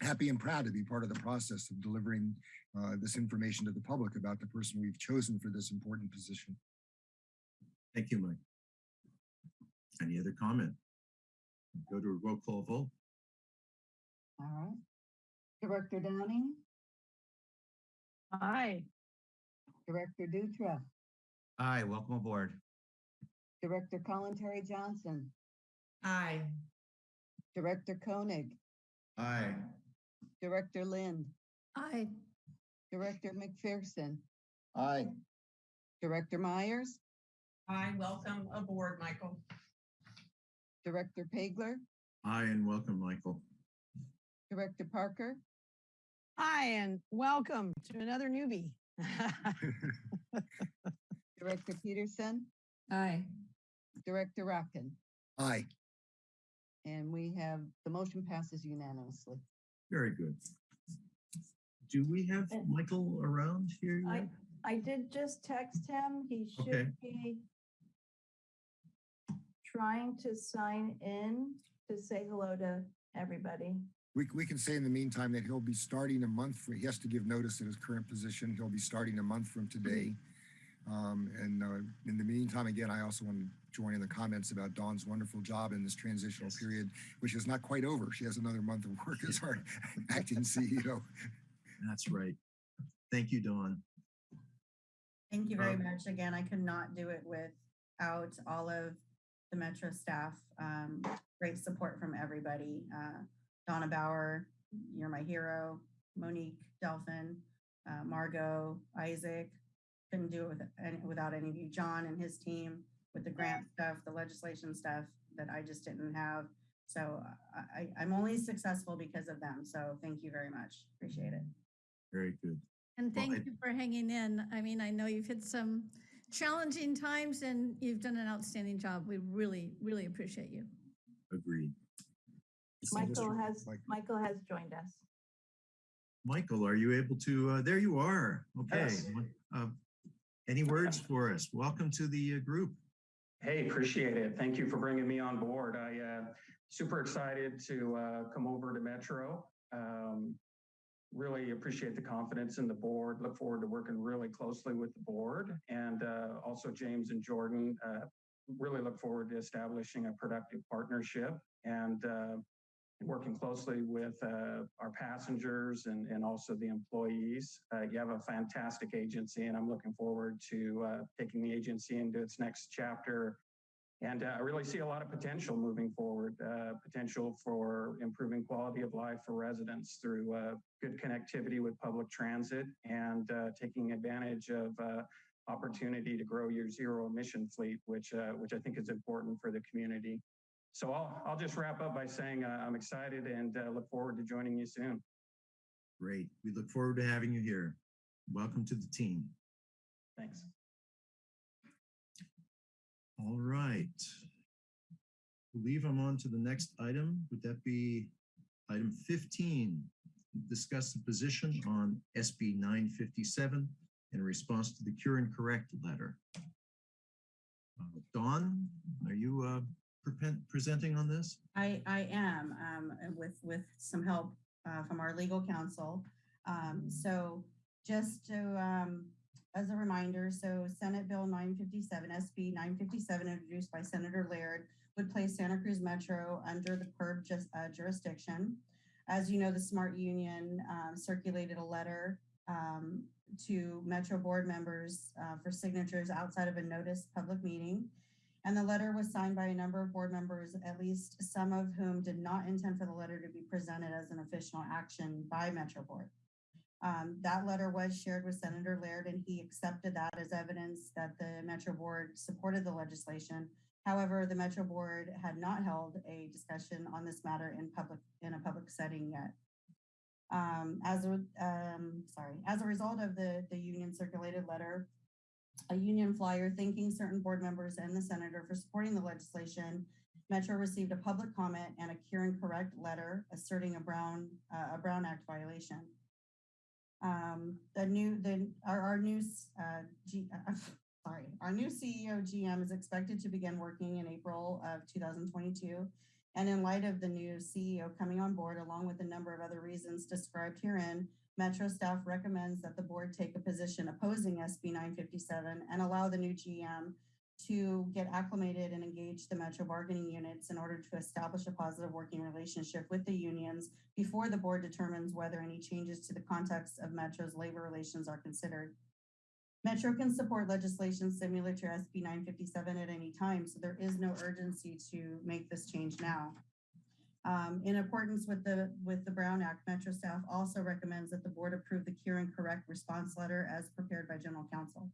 happy and proud to be part of the process of delivering uh, this information to the public about the person we've chosen for this important position. Thank you, Mike. Any other comment? Go to a roll call vote. All right. Director Downing, Aye. Director Dutra, Aye. welcome aboard. Director Kalantari-Johnson, Aye. Director Koenig, Aye. Director Lind, Aye. Director McPherson, Aye. Director Myers, Aye. Welcome aboard, Michael. Director Pageler, Aye, and welcome, Michael. Director Parker, Hi, and welcome to another newbie. Director Peterson, Aye. Director Rotkin. Aye. And we have, the motion passes unanimously. Very good. Do we have Michael around here yet? I I did just text him. He Okay. should be trying to sign in to say hello to everybody. We, we can say in the meantime that he'll be starting a month for, he has to give notice in his current position. He'll be starting a month from today. Um, and uh, in the meantime, again, I also want to join in the comments about Dawn's wonderful job in this transitional Yes. period, which is not quite over. She has another month of work as our acting CEO. That's right. Thank you, Dawn. Thank you very Um, much. Again, I could not do it without all of the Metro staff. Um, great support from everybody. Uh, Donna Bauer, you're my hero. Monique Delphin, uh, Margot, Isaac. Couldn't do it with, any- without any of you. John and his team with the grant stuff, the legislation stuff that I just didn't have. So I, I, I'm only successful because of them. So thank you very much. Appreciate it. Very good. And Well, thank I- you for hanging in. I mean, I know you've had some challenging times and you've done an outstanding job. We really, really appreciate you. Agreed. Michael has, Mike. Michael has joined us. Michael, are you able to, uh, there you are. Okay. Yes. Uh, Any words for us? Welcome to the uh, group. Hey, appreciate it. Thank you for bringing me on board. I uh, super excited to uh, come over to Metro. Um, really appreciate the confidence in the board. Look forward to working really closely with the board and uh, also James and Jordan. Uh, really look forward to establishing a productive partnership and uh, working closely with uh, our passengers and, and also the employees. Uh, you have a fantastic agency, and I'm looking forward to uh, taking the agency into its next chapter. And uh, I really see a lot of potential moving forward, uh, potential for improving quality of life for residents through uh, good connectivity with public transit and uh, taking advantage of uh, opportunity to grow your zero emission fleet, which, uh, which I think is important for the community. So I'll, I'll just wrap up by saying uh, I'm excited and uh, look forward to joining you soon. Great. We look forward to having you here. Welcome to the team. Thanks. All right. Believe I'm on to the next item. Would that be item 15? Discuss the position on SB 957 in response to the cure and correct letter. Uh, are you uh, prepen- presenting on this? I, I am, um, with, with some help, uh, from our legal counsel. Um, so just to, um, as a reminder, so Senate Bill nine fifty-seven, SB nine fifty-seven, introduced by Senator Laird, would place Santa Cruz Metro under the PERB just, uh, jurisdiction. As you know, the Smart Union, um, circulated a letter, um, to Metro board members, uh, for signatures outside of a notice public meeting. And the letter was signed by a number of board members, at least some of whom did not intend for the letter to be presented as an official action by Metro Board. Um, that letter was shared with Senator Laird and he accepted that as evidence that the Metro Board supported the legislation. However, the Metro Board had not held a discussion on this matter in public, in a public setting yet. Um, as a, um, sorry, as a result of the, the union circulated letter, a union flyer thanking certain board members and the senator for supporting the legislation. Metro received a public comment and a cure and correct letter asserting a Brown, uh, a Brown Act violation. Um, the new, the, our, our new, uh, G, uh, sorry, our new CEO GM is expected to begin working in April of 2022. And in light of the new CEO coming on board, along with a number of other reasons described herein, Metro staff recommends that the board take a position opposing SB 957 and allow the new GM to get acclimated and engage the Metro bargaining units in order to establish a positive working relationship with the unions before the board determines whether any changes to the context of Metro's labor relations are considered. Metro can support legislation similar to SB 957 at any time, so there is no urgency to make this change now. Um, in accordance with the with the Brown Act, Metro staff also recommends that the board approve the cure and correct response letter as prepared by general counsel.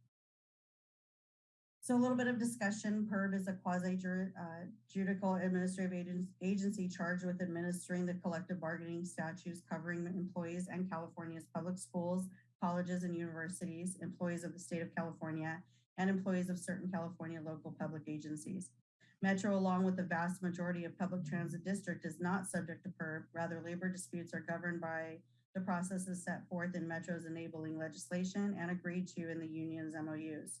So a little bit of discussion. PERB is a quasi uh, administrative agency charged with administering the collective bargaining statutes covering employees and California's public schools, colleges and universities, employees of the state of California, and employees of certain California local public agencies. Metro, along with the vast majority of public transit district, is not subject to PERB. Rather, labor disputes are governed by the processes set forth in Metro's enabling legislation and agreed to in the union's MOUs.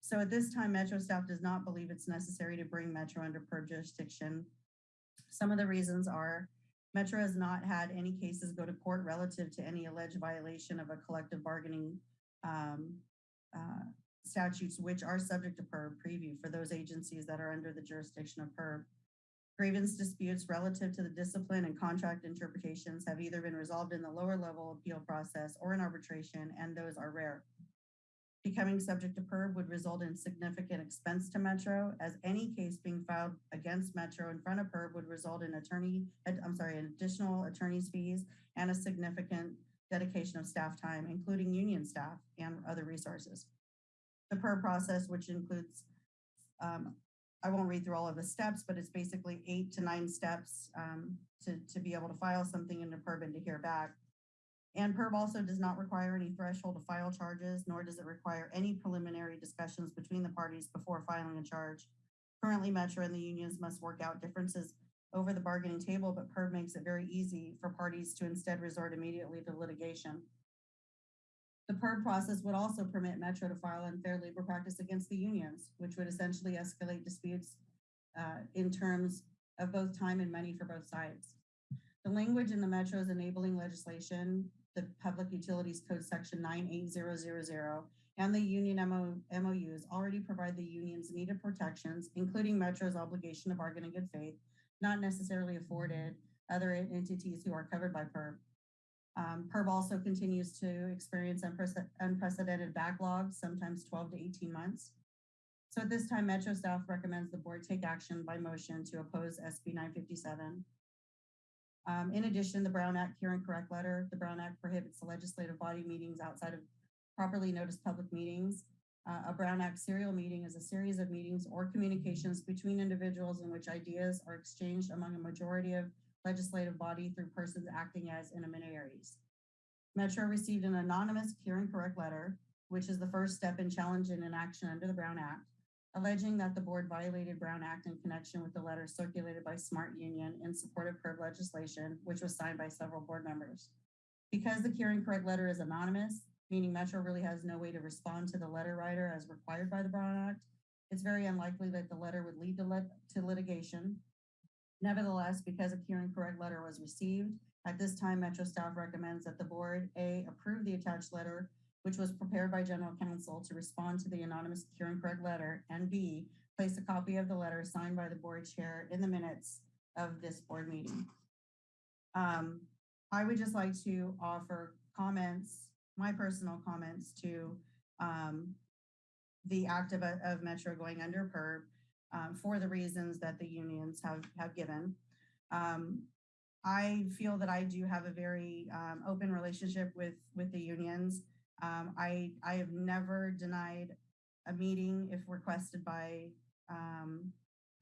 So at this time, Metro staff does not believe it's necessary to bring Metro under PERB jurisdiction. Some of the reasons are Metro has not had any cases go to court relative to any alleged violation of a collective bargaining um, uh, statutes which are subject to PERB preview for those agencies that are under the jurisdiction of PERB. Grievance disputes relative to the discipline and contract interpretations have either been resolved in the lower level appeal process or in arbitration, and those are rare. Becoming subject to PERB would result in significant expense to Metro, as any case being filed against Metro in front of PERB would result in attorney, I'm sorry, additional attorney's fees and a significant dedication of staff time, including union staff and other resources. The PERB process, which includes, um, I won't read through all of the steps, but it's basically eight to nine steps um, to, to be able to file something into PERB and to hear back. And PERB also does not require any threshold to file charges, nor does it require any preliminary discussions between the parties before filing a charge. Currently, Metro and the unions must work out differences over the bargaining table, but PERB makes it very easy for parties to instead resort immediately to litigation. The PERB process would also permit Metro to file unfair labor practice against the unions, which would essentially escalate disputes uh, in terms of both time and money for both sides. The language in the Metro's enabling legislation, the Public Utilities Code Section 98000, and the union MO, MOUs already provide the unions needed protections, including Metro's obligation to bargain in good faith, not necessarily afforded other entities who are covered by PERB. Um, PERB also continues to experience unprece- unprecedented backlogs, sometimes 12 to 18 months. So at this time, Metro staff recommends the board take action by motion to oppose SB 957. Um, in addition, the Brown Act Cure and Correct letter, the Brown Act prohibits the legislative body meetings outside of properly noticed public meetings. Uh, a Brown Act serial meeting is a series of meetings or communications between individuals in which ideas are exchanged among a majority of legislative body through persons acting as intermediaries. Metro received an anonymous Cure and Correct letter, which is the first step in challenging an action under the Brown Act, alleging that the board violated Brown Act in connection with the letter circulated by Smart Union in support of PERB legislation, which was signed by several board members. Because the and Correct letter is anonymous, meaning Metro really has no way to respond to the letter writer as required by the Brown Act, it's very unlikely that the letter would lead to, lit- to litigation. Nevertheless, because a and Correct letter was received, at this time, Metro staff recommends that the board, A, approve the attached letter, which was prepared by general counsel to respond to the anonymous Cure and Correct letter, and B, place a copy of the letter signed by the board chair in the minutes of this board meeting. Um, I would just like to offer comments, my personal comments to um, the act of, of Metro going under PERB um, for the reasons that the unions have, have given. Um, I feel that I do have a very um, open relationship with, with the unions. Um, I, I have never denied a meeting if requested by um,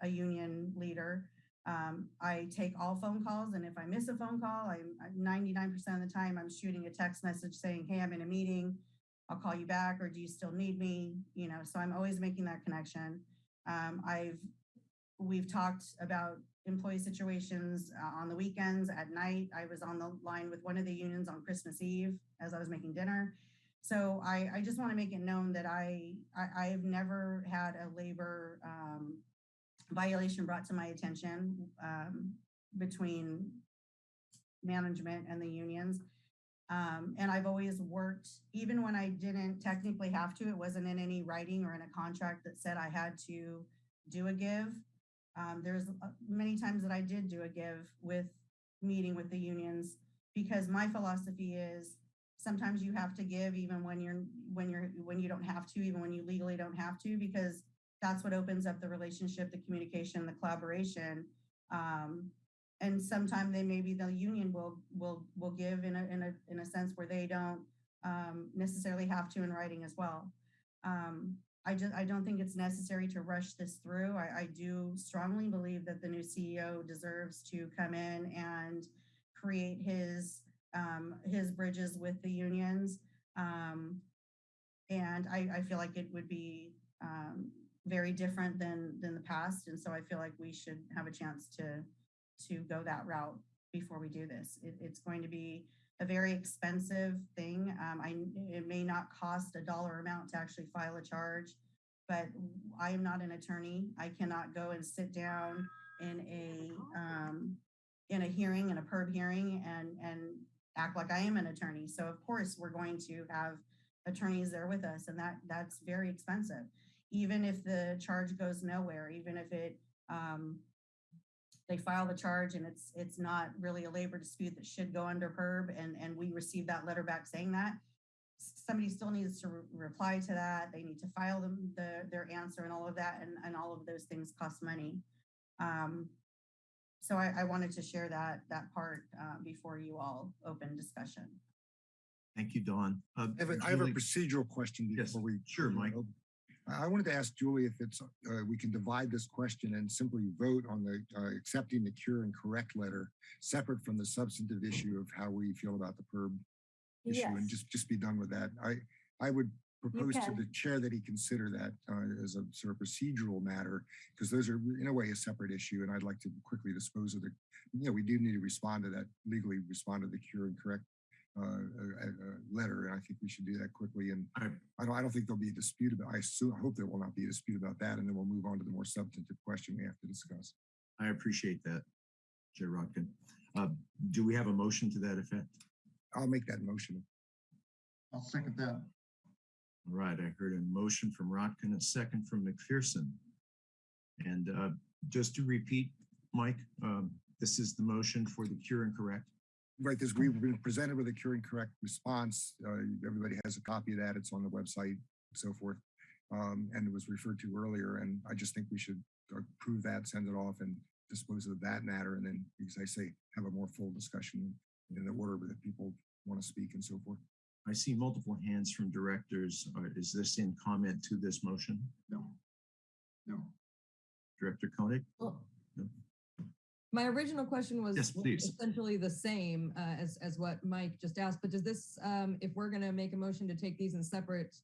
a union leader. Um, I take all phone calls, and if I miss a phone call, I'm 99% of the time I'm shooting a text message saying, "Hey, I'm in a meeting. I'll call you back," or "Do you still need me?" You know, so I'm always making that connection. Um, I've we've talked about employee situations uh, on the weekends at night. I was on the line with one of the unions on Christmas Eve as I was making dinner. So I, I just want to make it known that I, I I've never had a labor um, violation brought to my attention um, between management and the unions. Um, and I've always worked, even when I didn't technically have to, it wasn't in any writing or in a contract that said I had to do a give. Um, there's uh, many times that I did do a give with meeting with the unions because my philosophy is sometimes you have to give even when you're when you're when you don't have to, even when you legally don't have to, because that's what opens up the relationship, the communication, the collaboration. Um, and sometimes they maybe the union will will will give in a in a in a sense where they don't um, necessarily have to in writing as well. Um, I just I don't think it's necessary to rush this through. I, I do strongly believe that the new CEO deserves to come in and create his um, his bridges with the unions. Um, and I, I feel like it would be um, very different than than the past. And so I feel like we should have a chance to to go that route before we do this. It, it's going to be a very expensive thing. Um, I it may not cost a dollar amount to actually file a charge, but I am not an attorney. I cannot go and sit down in a um, in a hearing, in a PERB hearing, and and act like I am an attorney. So of course we're going to have attorneys there with us, and that that's very expensive. Even if the charge goes nowhere, even if it um, they file the charge and it's it's not really a labor dispute that should go under PERB, and and we receive that letter back saying that somebody still needs to re reply to that. They need to file them the their answer and all of that, and and all of those things cost money. Um, so I, I wanted to share that that part uh, before you all open discussion. Thank you, Dawn. Uh, I have a, I have a procedural question Yes, before we. sure, we Mike. I I wanted to ask Julie if it's, uh, we can divide this question and simply vote on the, uh, accepting the cure and correct letter separate from the substantive issue of how we feel about the PERB issue and just, just be done with that. I, I would propose to the chair that he consider that uh, as a sort of procedural matter, because those are in a way a separate issue, and I'd like to quickly dispose of the, you know, we do need to respond to that, legally respond to the cure and correct uh, uh, uh, letter, and I think we should do that quickly. And I- I don't, I don't think there'll be a dispute about, I assume, I hope there will not be a dispute about that, and then we'll move on to the more substantive question we have to discuss. I appreciate that, Chair Rotkin. Uh, Do we have a motion to that effect? I'll make that motion. I'll second that. All right, I heard a motion from Rotkin, a second from McPherson. And uh, just to repeat, Mike, um, this is the motion for the cure and correct. Right, this, we've been presented with a cure and correct response. Uh, everybody has a copy of that. It's on the website so forth. Um, and it was referred to earlier, and I just think we should approve that, send it off and dispose of that matter. And then, as I say, have a more full discussion in the order that people want to speak and so forth. I see multiple hands from directors. Uh, Is this in comment to this motion? No. No. Director Koenig? Well, No. My original question was Yes, essentially the same uh, as, as what Mike just asked, but does this, um, if we're gonna make a motion to take these in separate,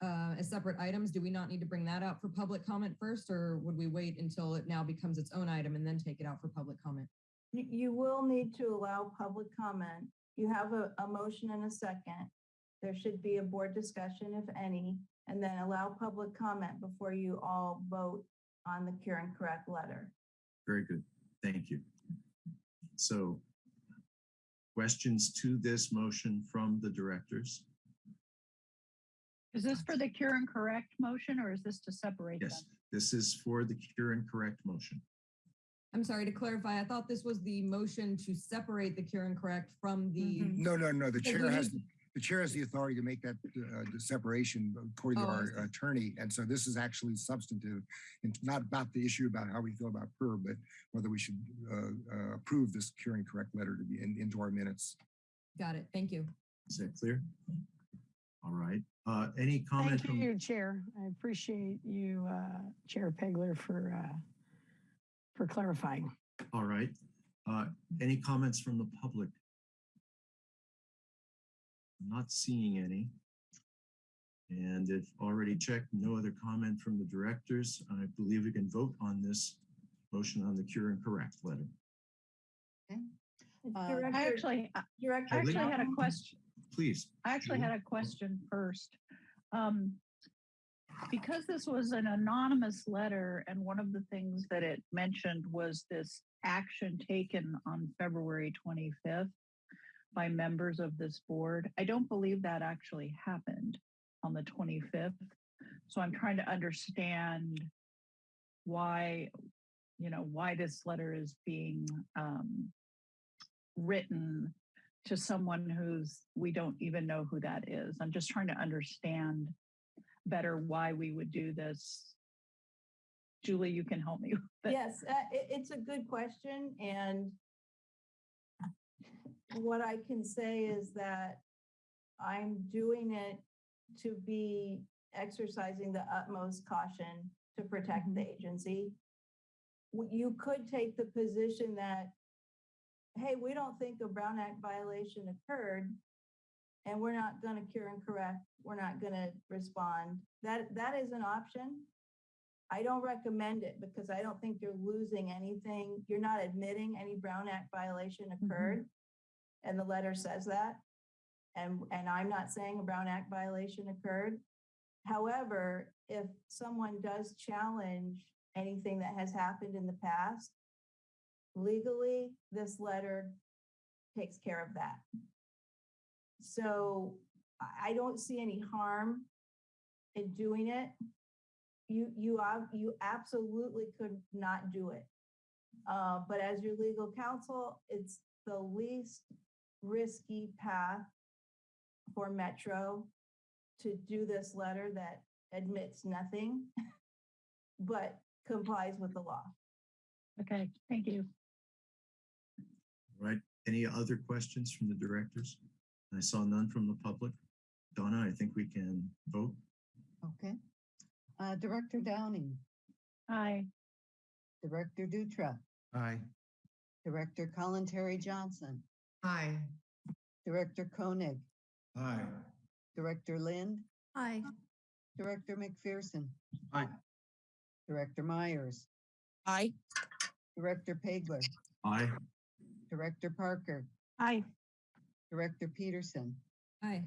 uh, as separate items, do we not need to bring that out for public comment first, or would we wait until it now becomes its own item and then take it out for public comment? You, you will need to allow public comment. You have a, a motion and a second. There should be a board discussion, if any, and then allow public comment before you all vote on the cure and correct letter. Very good. Thank you. So questions to this motion from the directors? Is this for the cure and correct motion or is this to separate them? Yes, this is for the cure and correct motion. I'm sorry, to clarify, I thought this was the motion to separate the cure and correct from the, No, no, no, the chair has, need- the chair has the authority to make that uh, the separation according to Oh, I our attorney. And so this is actually substantive and not about the issue about how we feel about PER, but whether we should uh, uh, approve this cure and correct letter to be in, into our minutes. got it, thank you. Is that clear? All right. Uh, any comment Thank from? you, Chair. I appreciate you, uh, Chair Pageler, for, uh, for clarifying. All right. Uh, any comments from the public? I'm Not seeing any. And if already checked, no other comment from the directors, I believe we can vote on this motion on the cure and correct letter. Uh, Director- I actually, I Director I actually had a question. Please. I actually had a question first. Um, because this was an anonymous letter and one of the things that it mentioned was this action taken on February 25th by members of this board. I don't believe that actually happened on the 25th. So I'm trying to understand why, you know, why this letter is being um, written to someone who's, we don't even know who that is. I'm just trying to understand better why we would do this. Julie, you can help me. Yes, uh, it, it's a good question and what I can say is that I'm doing it to be exercising the utmost caution to protect the agency. You could take the position that, hey, we don't think a Brown Act violation occurred and we're not gonna cure and correct, we're not gonna respond. That, that is an option. I don't recommend it because I don't think you're losing anything. You're not admitting any Brown Act violation mm-hmm. occurred. And the letter says that. And, and I'm not saying a Brown Act violation occurred. However, if someone does challenge anything that has happened in the past, legally, this letter takes care of that. So I, I don't see any harm in doing it. You, you, you absolutely could not do it. Uh, but as your legal counsel, it's the least risky path for Metro to do this letter that admits nothing, but complies with the law. Okay, thank you. All Right. Any other questions from the directors? I saw none from the public. Donna, I think we can vote. Okay. Uh, Director Downing, Aye. Director Dutra, Aye. Director Kalantari-Johnson, Aye. Director Koenig, Aye. Director Lind, Aye. Director McPherson, Aye. Director Myers, Aye. Director Pageler, Aye. Director Parker, Aye. Director Peterson, Aye.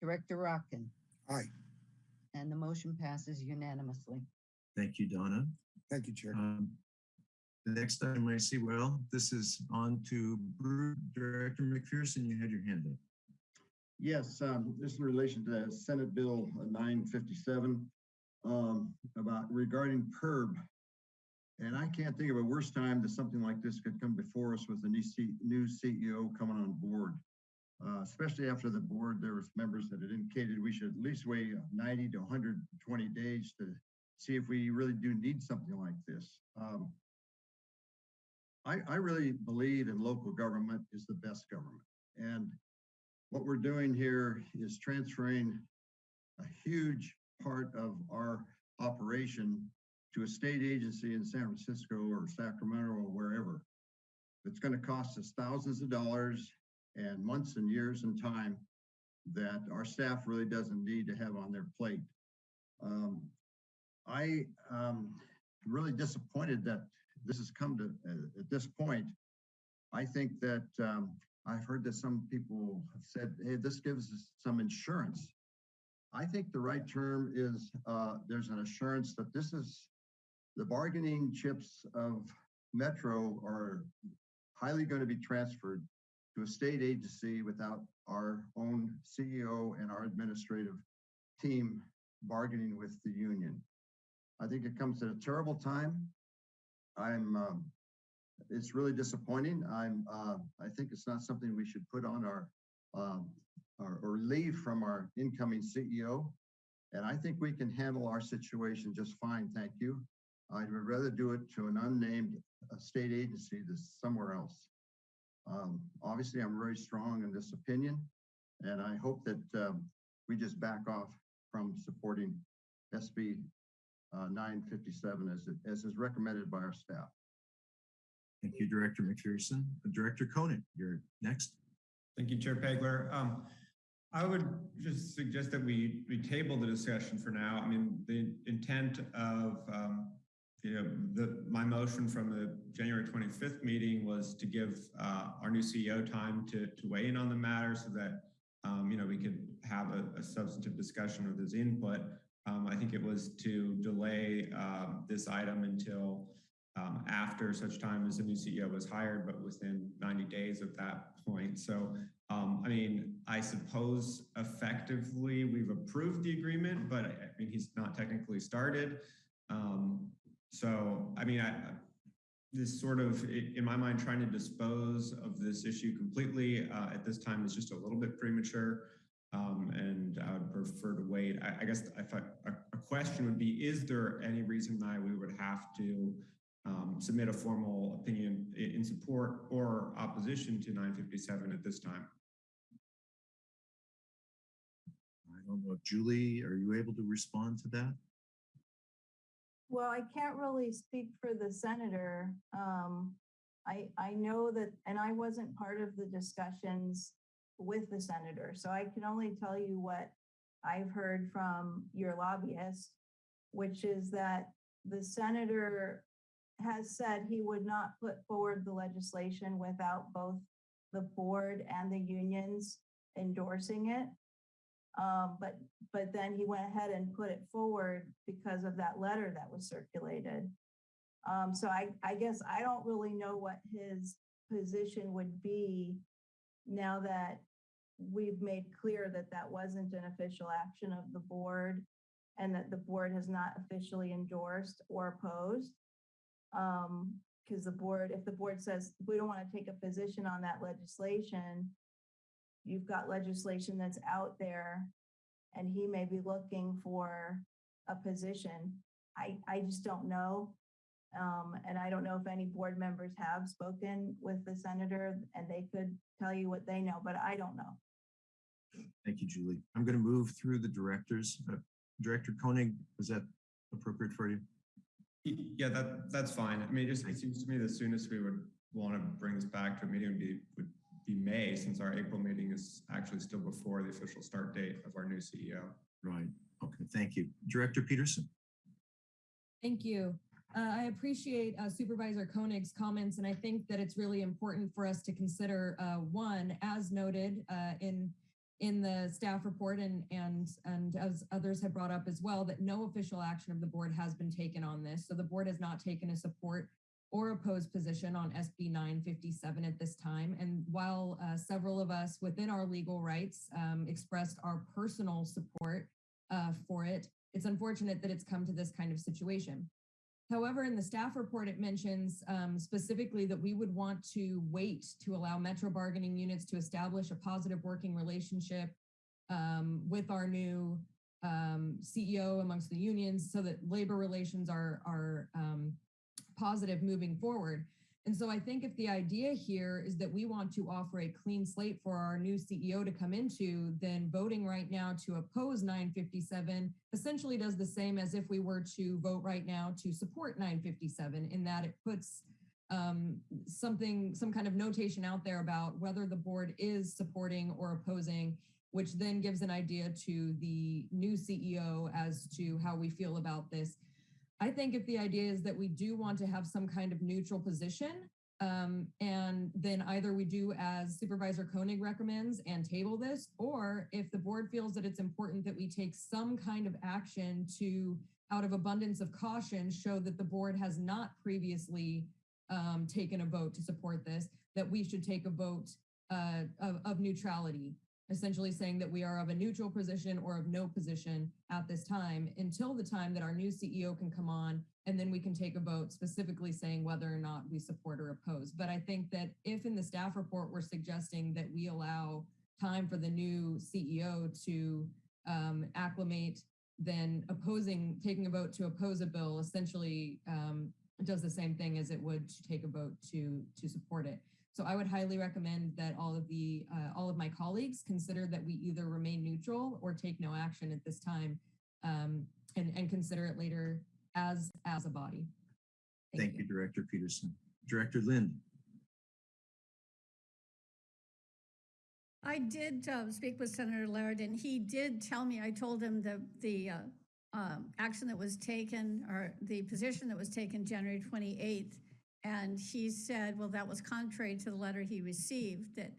Director Rotkin, Aye. and the motion passes unanimously. Thank you, Donna. Thank you, Chair. Um, The next item I see, well, this is on to Director McPherson. You had your hand up. Yes, um, this is in relation to Senate Bill nine fifty-seven, um, about regarding PERB. And I can't think of a worse time that something like this could come before us with a new C, new CEO coming on board. Uh, especially after the board, there was members that had indicated we should at least wait ninety to hundred and twenty days to see if we really do need something like this. Um, I, I really believe in local government is the best government. And what we're doing here is transferring a huge part of our operation to a state agency in San Francisco or Sacramento or wherever. It's going to cost us thousands of dollars and months and years and time that our staff really doesn't need to have on their plate. Um, I um, am really disappointed that this has come to uh, at this point. I think that um, I've heard that some people have said, hey, this gives us some insurance. I think the right term is uh, there's an assurance that this is the bargaining chips of Metro are highly going to be transferred to a state agency without our own CEO and our administrative team bargaining with the union. I think it comes at a terrible time. I'm um, it's really disappointing. I'm, uh, I think it's not something we should put on our, um, our, or leave from our incoming CEO. And I think we can handle our situation just fine, thank you. I would rather do it to an unnamed uh, state agency that's somewhere else. Um, obviously, I'm very strong in this opinion, and I hope that um, we just back off from supporting SB uh, 957 as, it, as is recommended by our staff. Thank you, Director McPherson. Uh, Director Koenig, you're next. Thank you, Chair Pageler. Um, I would just suggest that we, we table the discussion for now. I mean, the intent of, um, you know, the, my motion from the January 25th meeting was to give uh, our new CEO time to, to weigh in on the matter so that, um, you know, we could have a, a substantive discussion of his input. Um, I think it was to delay um, this item until um, after such time as the new CEO was hired, but within 90 days of that point. So, um, I mean, I suppose effectively we've approved the agreement, but I, I mean, he's not technically started. Um, so, I mean, I, this sort of, in my mind, trying to dispose of this issue completely uh, at this time is just a little bit premature. Um, and I would prefer to wait. I, I guess if I, a, question would be, is there any reason why we would have to um, submit a formal opinion in support or opposition to 957 at this time. I don't know, Julie, are you able to respond to that? Well, I can't really speak for the senator. Um, I, I know that, and I wasn't part of the discussions with the senator, so I can only tell you what I've heard from your lobbyist, which is that the senator has said he would not put forward the legislation without both the board and the unions endorsing it. Um, but, but then he went ahead and put it forward because of that letter that was circulated. Um, so I, I guess I don't really know what his position would be now that we've made clear that that wasn't an official action of the board and that the board has not officially endorsed or opposed. Um, because the board, if the board says, we don't want to take a position on that legislation, you've got legislation that's out there and he may be looking for a position. I, I just don't know. Um, and I don't know if any board members have spoken with the senator and they could tell you what they know, but I don't know. Thank you, Julie. I'm going to move through the directors. Uh, Director Koenig, is that appropriate for you? Yeah, that that's fine. I mean, it just it seems to me the soonest we would want to bring this back to a meeting would be would be May, since our April meeting is actually still before the official start date of our new CEO. Right. Okay, thank you. Director Peterson. Thank you. Uh, I appreciate uh, Supervisor Koenig's comments, and I think that it's really important for us to consider, uh, one, as noted uh, in in the staff report and and and as others have brought up as well, that no official action of the board has been taken on this. So the board has not taken a support or opposed position on SB 957 at this time. And while uh, several of us within our legal rights um, expressed our personal support uh, for it, it's unfortunate that it's come to this kind of situation. However, in the staff report, it mentions um, specifically that we would want to wait to allow metro bargaining units to establish a positive working relationship um, with our new um, CEO amongst the unions so that labor relations are, are um, positive moving forward. And so I think if the idea here is that we want to offer a clean slate for our new CEO to come into, then voting right now to oppose 957 essentially does the same as if we were to vote right now to support 957 in that it puts um, something, some kind of notation out there about whether the board is supporting or opposing, which then gives an idea to the new CEO as to how we feel about this. I think if the idea is that we do want to have some kind of neutral position, um, and then either we do as Supervisor Koenig recommends and table this, or if the board feels that it's important that we take some kind of action to, out of abundance of caution, show that the board has not previously um, taken a vote to support this, that we should take a vote uh, of, of neutrality essentially saying that we are of a neutral position or of no position at this time until the time that our new CEO can come on and then we can take a vote specifically saying whether or not we support or oppose. But I think that if in the staff report we're suggesting that we allow time for the new CEO to um, acclimate, then opposing, taking a vote to oppose a bill essentially um, does the same thing as it would to take a vote to, to support it. So I would highly recommend that all of the uh, all of my colleagues consider that we either remain neutral or take no action at this time um, and, and consider it later as as a body. Thank, you. Director Peterson. Director Lind. I did uh, speak with Senator Laird, and he did tell me, I told him the, the uh, um, action that was taken, or the position that was taken January 28th, and he said, well, that was contrary to the letter he received, that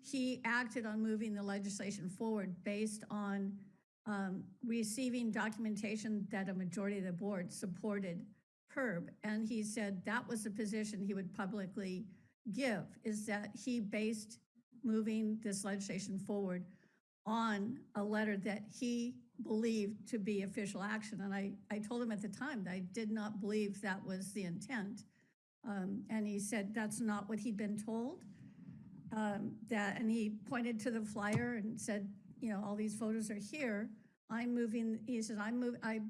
he acted on moving the legislation forward based on um, receiving documentation that a majority of the board supported PERB. And he said that was the position he would publicly give, is that he based moving this legislation forward on a letter that he believed to be official action. And I, I told him at the time that I did not believe that was the intent. Um, and he said that's not what he'd been told. Um, that and he pointed to the flyer and said, you know, all these photos are here. I'm moving. He said, I'm move. I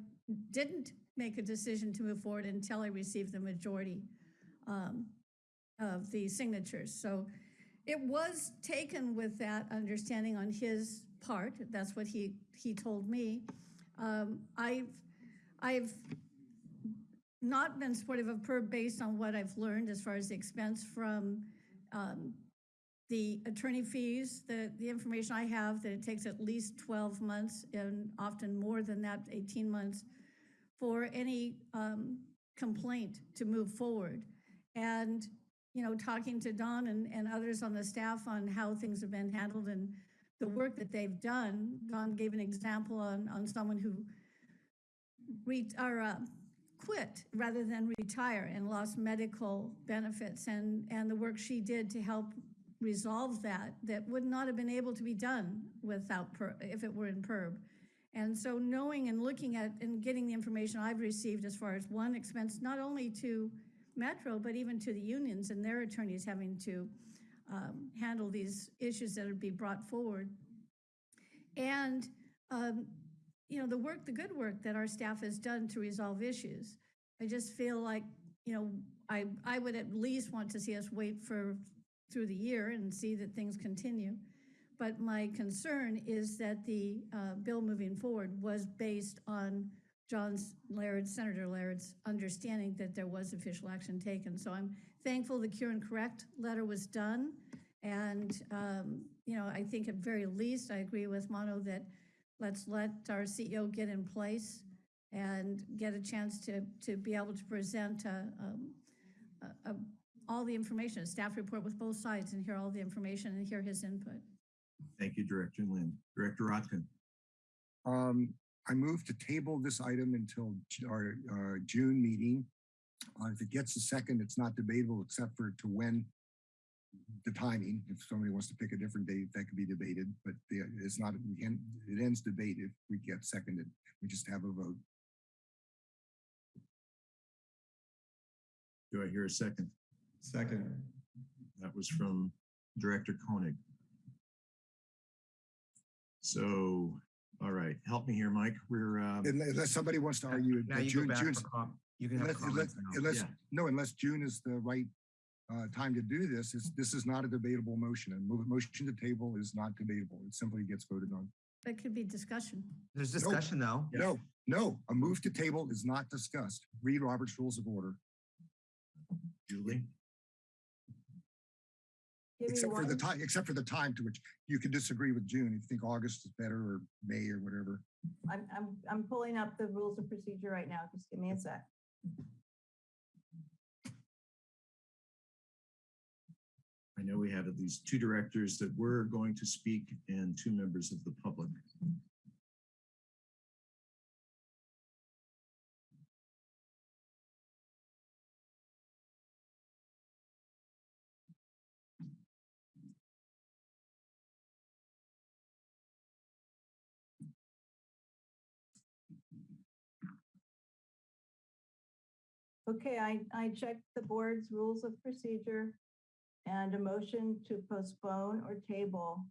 didn't make a decision to move forward until I received the majority um, of the signatures. So it was taken with that understanding on his part. That's what he he told me. Um, I've I've not been supportive of PERB based on what I've learned as far as the expense from um, the attorney fees, the, the information I have that it takes at least 12 months and often more than that, 18 months for any um, complaint to move forward. And, you know, talking to Dawn and, and others on the staff on how things have been handled and the work that they've done. Dawn gave an example on, on someone who re, or, uh, quit rather than retire and lost medical benefits and, and the work she did to help resolve that, that would not have been able to be done without, if it were in PERB. And so knowing and looking at and getting the information I've received as far as one expense, not only to Metro, but even to the unions and their attorneys having to um, handle these issues that would be brought forward. And um, you know, the work, the good work that our staff has done to resolve issues. I just feel like, you know, I, I would at least want to see us wait for through the year and see that things continue. But my concern is that the uh, bill moving forward was based on John's Laird, Senator Laird's understanding that there was official action taken. So I'm thankful the cure and correct letter was done. And, um, you know, I think at very least, I agree with Manu that let's let our CEO get in place and get a chance to, to be able to present uh, um, uh, uh, all the information, a staff report with both sides and hear all the information and hear his input. Thank you, Director Lind. Director Rotkin. Um, I move to table this item until Ju- our, uh, June meeting. Uh, if it gets a second, it's not debatable except for to when the timing, if somebody wants to pick a different date, that could be debated, but the, it's not, we can, it ends debate if we get seconded. We just have a vote. Do I hear a second? Second. That was from Director Koenig. So, all right, help me here, Mike. We're, uh, Unless unless somebody wants to argue. it, Now but you go June- back June's- for com, you can have Unless, unless, now. unless, Yeah. no, unless June is the right uh, time to do this, is, this is not a debatable motion. And move- motion to table is not debatable. It simply gets voted on. That could be discussion. There's discussion though. No, no, a move to table is not discussed. Read Robert's Rules of Order, Julie. Give except for the time, except for the time to which you can disagree with June. If you think August is better or May or whatever. I'm, I'm, I'm pulling up the rules of procedure right now. Just give me a sec. I know we have at least two directors that were going to speak and two members of the public. Okay, I, I checked the board's rules of procedure and a motion to postpone or table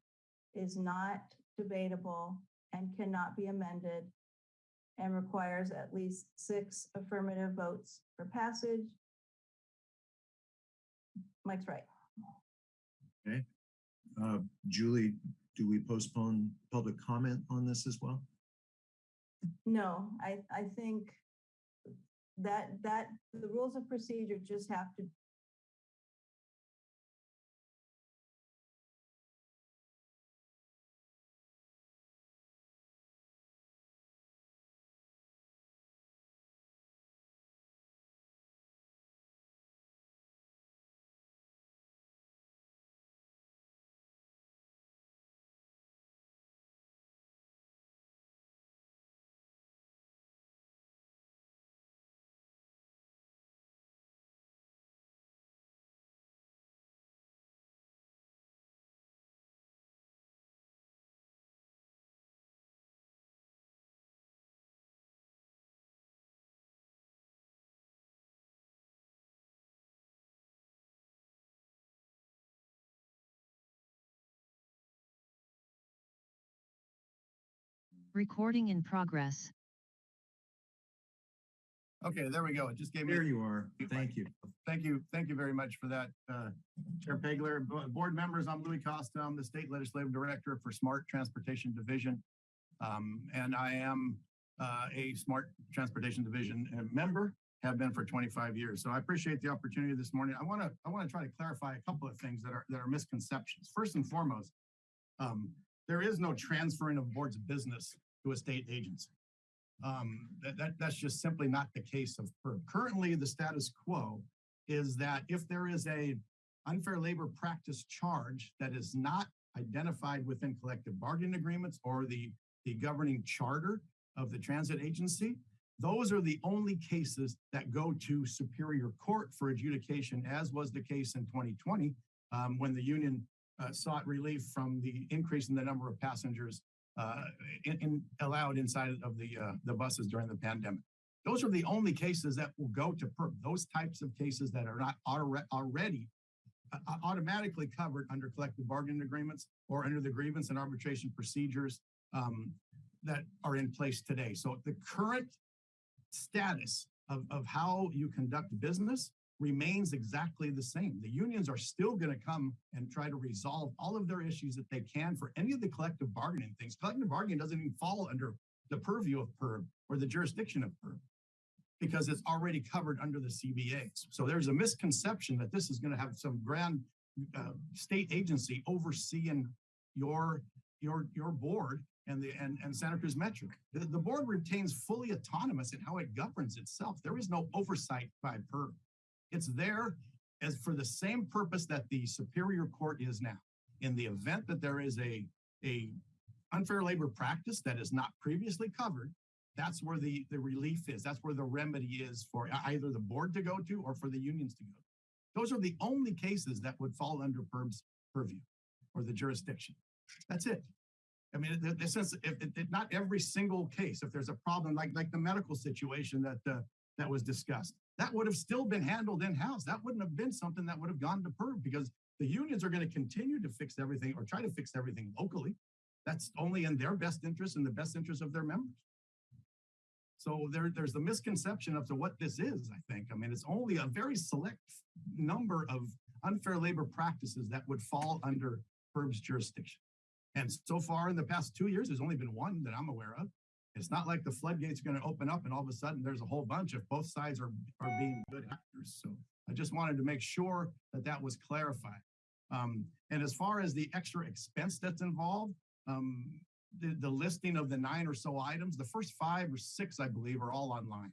is not debatable and cannot be amended and requires at least six affirmative votes for passage. Mike's right. Okay. Uh, Julie, do we postpone public comment on this as well? No, I, I think that, that, the rules of procedure just have to Recording in progress. Okay, there we go. It just gave me. There you are. Thank you. Thank you. Thank you very much for that, uh, Chair Pageler. Board members, I'm Louis Costa. I'm the State Legislative Director for Smart Transportation Division. Um, and I am, uh, a Smart Transportation Division uh, member, have been for 25 years. So I appreciate the opportunity this morning. I want to, I want to try to clarify a couple of things that are, that are misconceptions. First and foremost, um, there is no transferring of boards business to a state agency. Um, that, that, that's just simply not the case of PERB. Currently, the status quo is that if there is a unfair labor practice charge that is not identified within collective bargaining agreements or the, the governing charter of the transit agency, those are the only cases that go to Superior Court for adjudication, as was the case in 2020, um, when the union uh, sought relief from the increase in the number of passengers uh, in, in- allowed inside of the, uh, the buses during the pandemic. Those are the only cases that will go to PERB. Those types of cases that are not alre- already uh, automatically covered under collective bargaining agreements or under the grievance and arbitration procedures um, that are in place today. So the current status of, of how you conduct business remains exactly the same. The unions are still going to come and try to resolve all of their issues that they can for any of the collective bargaining things. Collective bargaining doesn't even fall under the purview of PERB or the jurisdiction of PERB because it's already covered under the CBAs. So there's a misconception that this is going to have some grand uh, state agency overseeing your your, your board and the, and, and Santa Cruz Metro. The, the board retains fully autonomous in how it governs itself. There is no oversight by PERB. It's there as for the same purpose that the Superior Court is now. In the event that there is a, a unfair labor practice that is not previously covered, that's where the, the relief is. That's where the remedy is for either the board to go to or for the unions to go. Those are the only cases that would fall under PERB's purview or the jurisdiction. That's it. I mean, in the sense, if, if, if not every single case, if there's a problem like, like the medical situation that, uh, that was discussed, that would have still been handled in-house. That wouldn't have been something that would have gone to PERB because the unions are going to continue to fix everything or try to fix everything locally. That's only in their best interest and the best interest of their members. So there, there's the misconception of to what this is, I think. I mean, it's only a very select number of unfair labor practices that would fall under PERB's jurisdiction. And so far in the past two years, there's only been one that I'm aware of. It's not like the floodgates are going to open up and all of a sudden there's a whole bunch if both sides are, are being good actors. So I just wanted to make sure that that was clarified. Um, and as far as the extra expense that's involved, um, the, the listing of the nine or so items, the first five or six, I believe, are all online.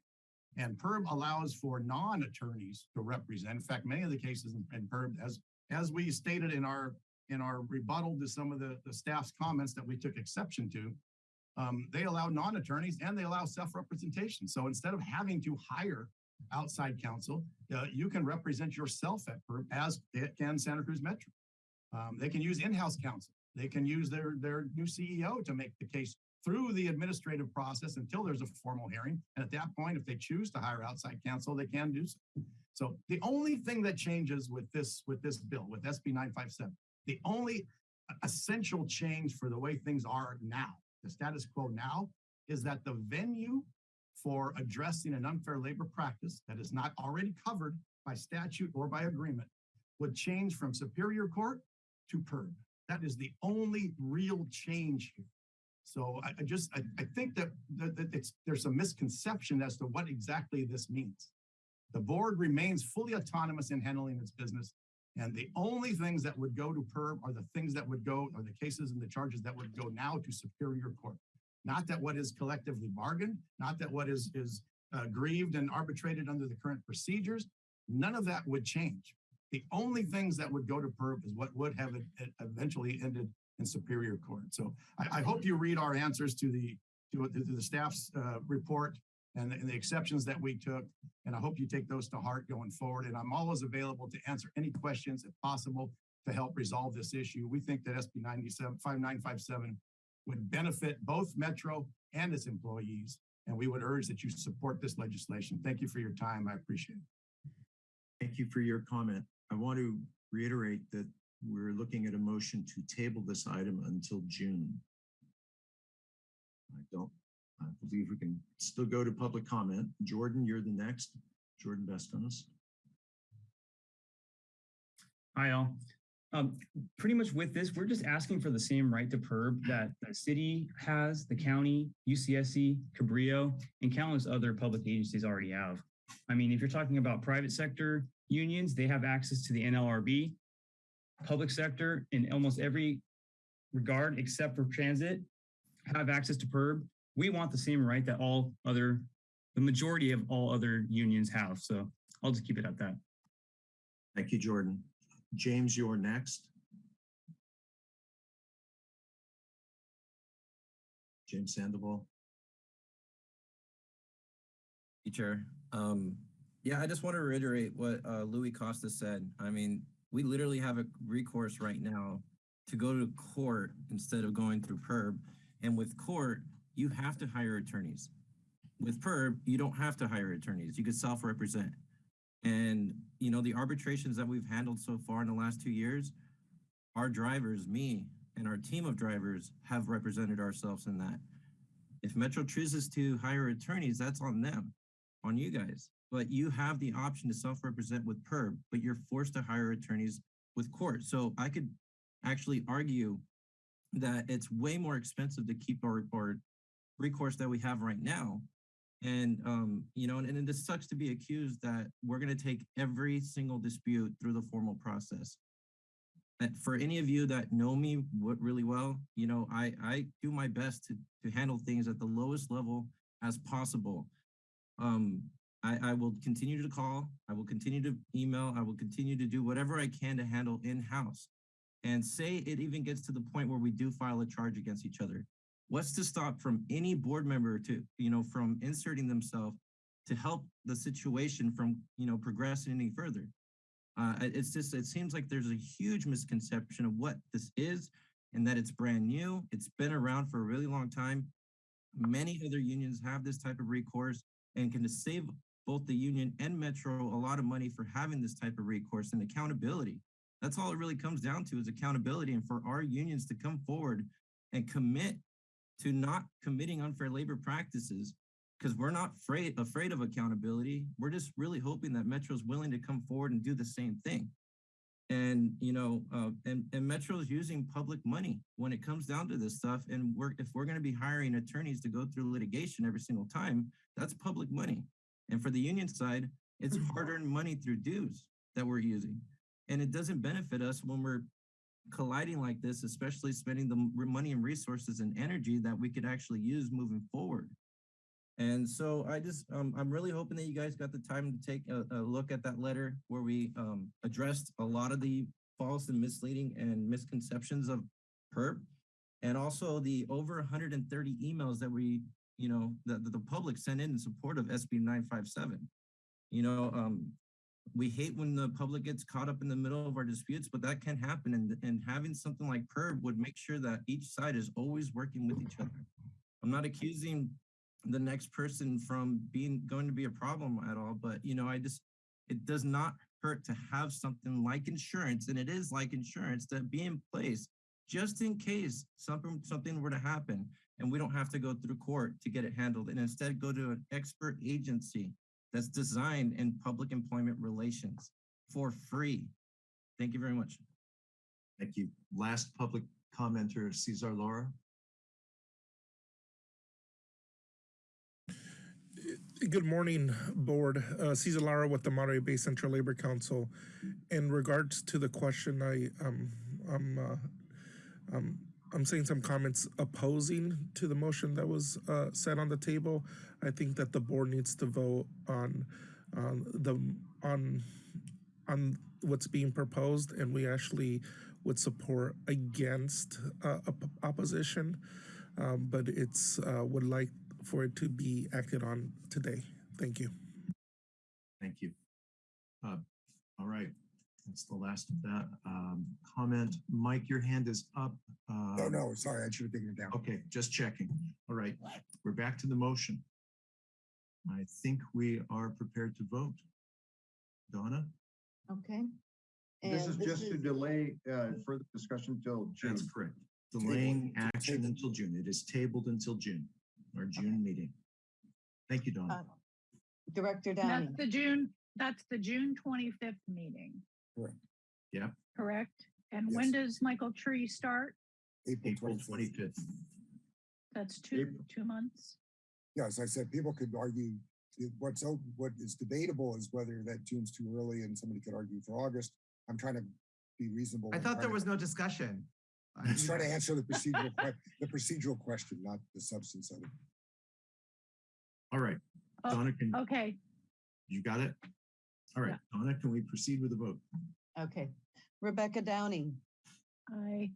And PERB allows for non-attorneys to represent. In fact, many of the cases in, in PERB, as, as we stated in our, in our rebuttal to some of the, the staff's comments that we took exception to, um, they allow non-attorneys and they allow self-representation. So instead of having to hire outside counsel, uh, you can represent yourself at PERB as it can Santa Cruz Metro. Um, they can use in-house counsel. They can use their, their new CEO to make the case through the administrative process until there's a formal hearing. And at that point, if they choose to hire outside counsel, they can do so. So the only thing that changes with this, with this bill, with SB 957, the only essential change for the way things are now, the status quo now, is that the venue for addressing an unfair labor practice that is not already covered by statute or by agreement would change from Superior Court to PERB. That is the only real change here. So I, I just, I, I think that, that, that there's a misconception as to what exactly this means. The board remains fully autonomous in handling its business. And the only things that would go to PERB are the things that would go, are the cases and the charges that would go now to Superior Court. Not that what is collectively bargained, not that what is, is uh, grieved and arbitrated under the current procedures. None of that would change. The only things that would go to PERB is what would have eventually ended in Superior Court. So I, I hope you read our answers to the to, to the staff's uh, report and, and the exceptions that we took. And I hope you take those to heart going forward. And I'm always available to answer any questions if possible to help resolve this issue. We think that SB 97 5957 would benefit both Metro and its employees. And we would urge that you support this legislation. Thank you for your time. I appreciate it. Thank you for your comment. I want to reiterate that we're looking at a motion to table this item until June. I don't, I believe we can still go to public comment. Jordan, you're the next. Jordan Bestonis. Hi, all. Um, pretty much with this, we're just asking for the same right to PERB that the city has, the county, UCSC, Cabrillo, and countless other public agencies already have. I mean, if you're talking about private sector unions, they have access to the NLRB. Public sector in almost every regard except for transit have access to PERB. We want the same right that all other, the majority of all other unions have. So I'll just keep it at that. Thank you, Jordan. James, you're next. James Sandoval. Teacher, um, yeah, I just want to reiterate what uh, Louis Costa said. I mean, we literally have a recourse right now to go to court instead of going through PERB. And with court, you have to hire attorneys. With PERB, you don't have to hire attorneys. You could self-represent. And, you know, the arbitrations that we've handled so far in the last two years, our drivers, me and our team of drivers have represented ourselves in that. If Metro chooses to hire attorneys, that's on them, on you guys. But you have the option to self-represent with PERB, but you're forced to hire attorneys with court. So I could actually argue that it's way more expensive to keep our, our recourse that we have right now. And, um, you know, and, and it sucks to be accused that we're going to take every single dispute through the formal process. uh, for any of you that know me really well, you know, I, I do my best to, to handle things at the lowest level as possible. Um, I, I will continue to call, I will continue to email, I will continue to do whatever I can to handle in-house. And say it even gets to the point where we do file a charge against each other. What's to stop from any board member to, you know, from inserting themselves to help the situation from, you know, progressing any further? Uh, it's just, it seems like there's a huge misconception of what this is and that it's brand new. It's been around for a really long time. Many other unions have this type of recourse and can save both the union and Metro a lot of money for having this type of recourse and accountability. That's all it really comes down to is accountability and for our unions to come forward and commit to not committing unfair labor practices because we're not afraid afraid of accountability. We're just really hoping that Metro is willing to come forward and do the same thing. And you know, uh, and and Metro is using public money when it comes down to this stuff. And we're if we're going to be hiring attorneys to go through litigation every single time, that's public money. And for the union side, it's hard-earned money through dues that we're using, and it doesn't benefit us when we're colliding like this, especially spending the money and resources and energy that we could actually use moving forward. And so I just, um, I'm really hoping that you guys got the time to take a, a look at that letter where we um, addressed a lot of the false and misleading and misconceptions of PERB. And also the over 130 emails that we, you know, that the public sent in in support of SB 957. You know, um, we hate when the public gets caught up in the middle of our disputes, but that can happen. And, and having something like PERB would make sure that each side is always working with each other. I'm not accusing the next person from being going to be a problem at all, but you know, I just it does not hurt to have something like insurance, and it is like insurance to be in place just in case something something were to happen and we don't have to go through court to get it handled and instead go to an expert agency that's designed in public employment relations for free. Thank you very much. Thank you. Last public commenter, Cesar Lara. Good morning, Board. Uh, Cesar Lara with the Monterey Bay Central Labor Council. In regards to the question, I, um, I'm, uh, um, I'm seeing some comments opposing to the motion that was, uh, set on the table. I think that the board needs to vote on, on the, on, on what's being proposed, and we actually would support against, uh, op- opposition. Um, but it's, uh, would like for it to be acted on today. Thank you. Thank you. Uh, All right, that's the last of that um, comment. Mike, your hand is up. No, Um, no, sorry, I should have taken it down. Okay, just checking. All right, we're back to the motion. I think we are prepared to vote. Donna? Okay. This is And just to delay uh, further discussion till June. That's correct. Delaying action until June. It is tabled until June, our June meeting. Thank you, Donna. uh, Director That's the June, that's the June twenty-fifth meeting, Yeah, correct? And when does Michael Tree start? April April 25th. twenty-fifth. That's two, two months. Yeah, as I said, people could argue, it- what's, o- what is debatable is whether that June's too early and somebody could argue for August. I'm trying to be reasonable. I and thought try there to- was no discussion. I'm just trying to answer the procedural, que- the procedural question, not the substance of it. All right, Oh, Donna, can, Okay, you got it? All right, Donna, can we proceed with the vote? Okay. Rebecca Downing, I,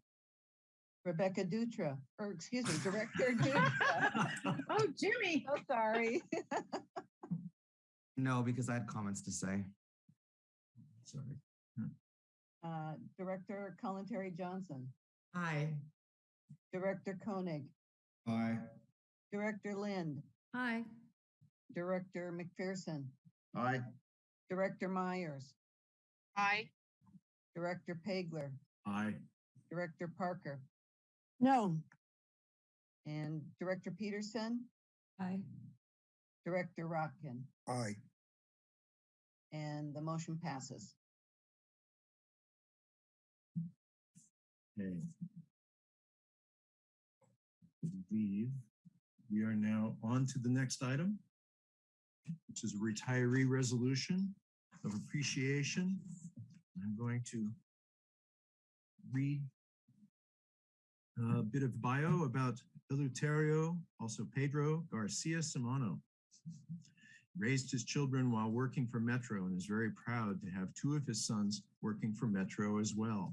Rebecca Dutra, or excuse me, Director Dutra. oh, Jimmy. So sorry. No, because I had comments to say. Sorry. Uh, Director Kalantari Johnson, Aye. Director Koenig, Aye. Director Lind, Aye. Director McPherson, Aye. Director Myers, Aye. Director Pageler, Aye. Director Parker, No, and Director Peterson, Aye. Director Rotkin, Aye. and the motion passes. Okay. Believe we are now on to the next item, which is a retiree resolution of appreciation. I'm going to read a bit of bio about Eleuterio, also Pedro Garcia Simano. Raised his children while working for Metro and is very proud to have two of his sons working for Metro as well.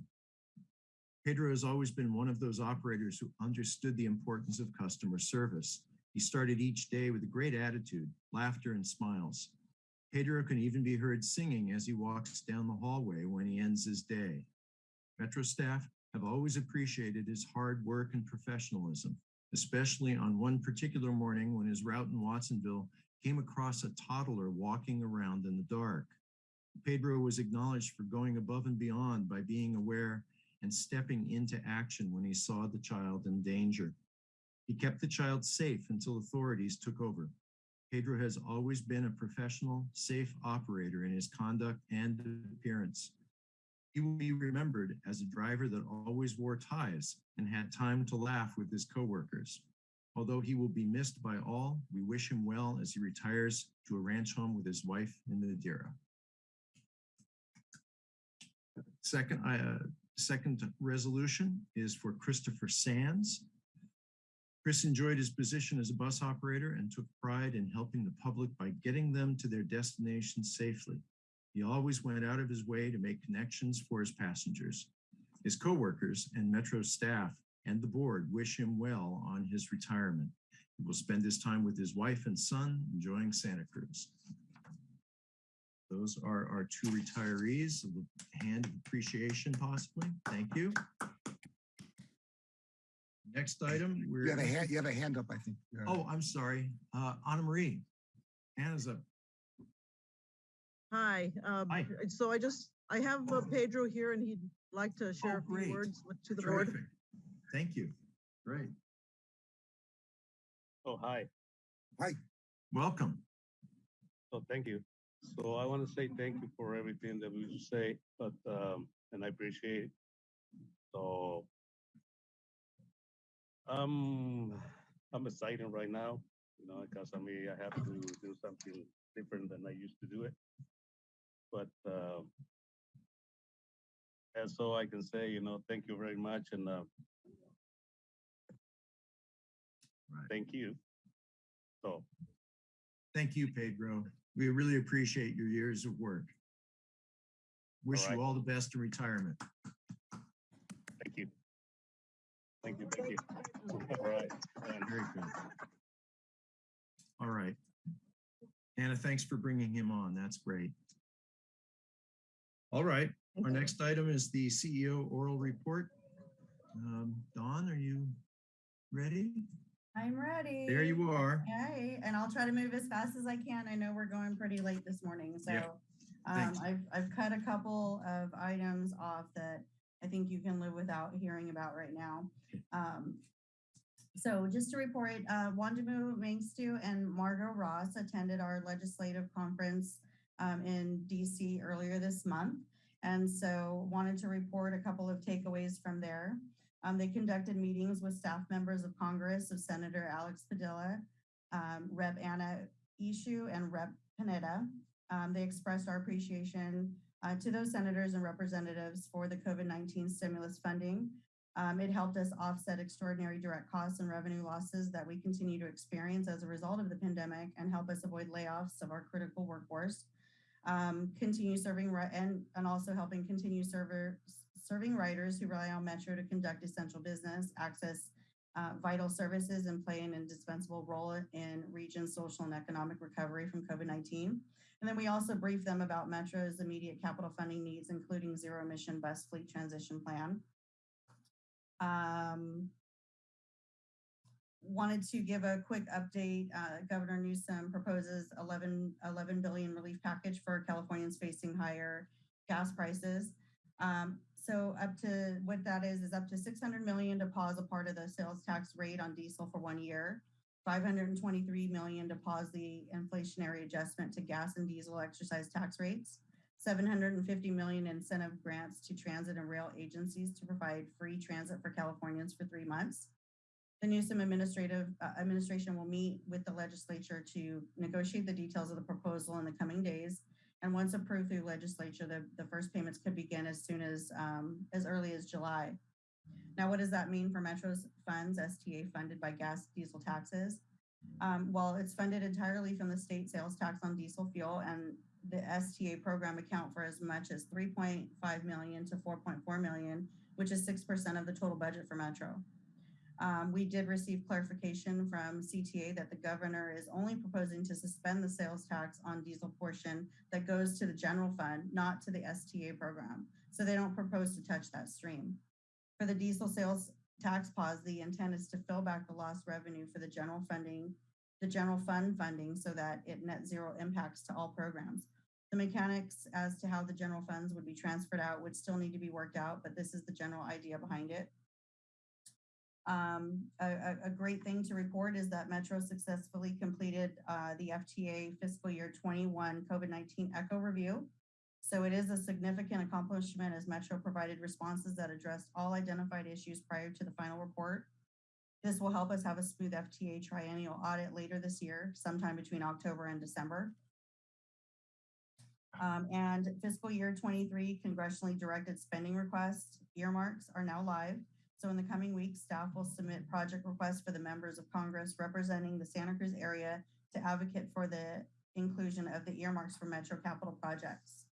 Pedro has always been one of those operators who understood the importance of customer service. He started each day with a great attitude, laughter, and smiles. Pedro can even be heard singing as he walks down the hallway when he ends his day. Metro staff have always appreciated his hard work and professionalism, especially on one particular morning when his route in Watsonville came across a toddler walking around in the dark. Pedro was acknowledged for going above and beyond by being aware and stepping into action when he saw the child in danger. He kept the child safe until authorities took over. Pedro has always been a professional, safe operator in his conduct and appearance. He will be remembered as a driver that always wore ties and had time to laugh with his coworkers. Although he will be missed by all, we wish him well as he retires to a ranch home with his wife in Madera. Second, uh, second resolution is for Christopher Sands. Chris enjoyed his position as a bus operator and took pride in helping the public by getting them to their destination safely. He always went out of his way to make connections for his passengers. His coworkers and Metro staff and the board wish him well on his retirement. He will spend his time with his wife and son enjoying Santa Cruz. Those are our two retirees, a hand of appreciation possibly. Thank you. Next item, we're. You have a hand, you have a hand up, I think. Uh, Oh, I'm sorry. Uh, Anna Marie. Anna's up. Hi, um, Hi. so I just, I have uh, Pedro here and he'd like to share a Oh, great. few words with, to the board. Terrific. Thank you. Great. Oh, hi. Hi. Welcome. Oh, thank you. So I want to say thank you for everything that we say, but, um, and I appreciate it. So um, I'm excited right now, you know, because I mean, I have to do something different than I used to do it. But, um, and so I can say, you know, thank you very much and, uh, thank you. So, Thank you, Pedro. We really appreciate your years of work. Wish you all the best in retirement. Thank you. Thank you. All right. and- Very good. All right. Anna, thanks for bringing him on. That's great. All right. Our next item is the CEO oral report. Um, Dawn, are you ready? I'm ready. There you are. Okay, and I'll try to move as fast as I can. I know we're going pretty late this morning, so Yeah. um, I've, I've cut a couple of items off that I think you can live without hearing about right now. Um, so just to report, uh, Wondimu Mengistu and Margot Ross attended our legislative conference um, in DC earlier this month. And so wanted to report a couple of takeaways from there. Um, they conducted meetings with staff members of Congress of Senator Alex Padilla, um, Rep. Anna Eshoo, and Rep. Panetta. Um, they expressed our appreciation uh, to those senators and representatives for the COVID-19 stimulus funding. Um, it helped us offset extraordinary direct costs and revenue losses that we continue to experience as a result of the pandemic and help us avoid layoffs of our critical workforce. Um, continue serving and, and also helping continue server, serving writers who rely on Metro to conduct essential business, access uh, vital services, and play an indispensable role in region's social and economic recovery from COVID-19. And then we also briefed them about Metro's immediate capital funding needs, including zero emission bus fleet transition plan. Um, wanted to give a quick update. Uh, Governor Newsom proposes 11, 11 billion relief package for Californians facing higher gas prices. Um, so up to what that is is up to 600 million to pause a part of the sales tax rate on diesel for one year. 523 million to pause the inflationary adjustment to gas and diesel exercise tax rates. 750 million incentive grants to transit and rail agencies to provide free transit for Californians for three months. The Newsom administrative uh, administration will meet with the legislature to negotiate the details of the proposal in the coming days And once approved through legislature, the, the first payments could begin as soon as, um, as early as July. Now, what does that mean for Metro's funds, STA funded by gas diesel taxes? Um, well, it's funded entirely from the state sales tax on diesel fuel and the STA program account for as much as 3.5 million to 4.4 million, which is 6% of the total budget for Metro. Um, we did receive clarification from CTA that the governor is only proposing to suspend the sales tax on diesel portion that goes to the general fund, not to the STA program. So they don't propose to touch that stream. For the diesel sales tax pause, the intent is to fill back the lost revenue for the general funding, the general fund funding so that it net zero impacts to all programs. The mechanics as to how the general funds would be transferred out would still need to be worked out, but this is the general idea behind it. Um, a, a, great thing to report is that Metro successfully completed uh, the FTA fiscal year 21 COVID-19 echo review. So it is a significant accomplishment as Metro provided responses that addressed all identified issues prior to the final report. This will help us have a smooth FTA triennial audit later this year, sometime between October and December. Um, and fiscal year 23 congressionally directed spending requests earmarks are now live. So in the coming weeks, staff will submit project requests for the members of Congress representing the Santa Cruz area to advocate for the inclusion of the earmarks for Metro capital projects.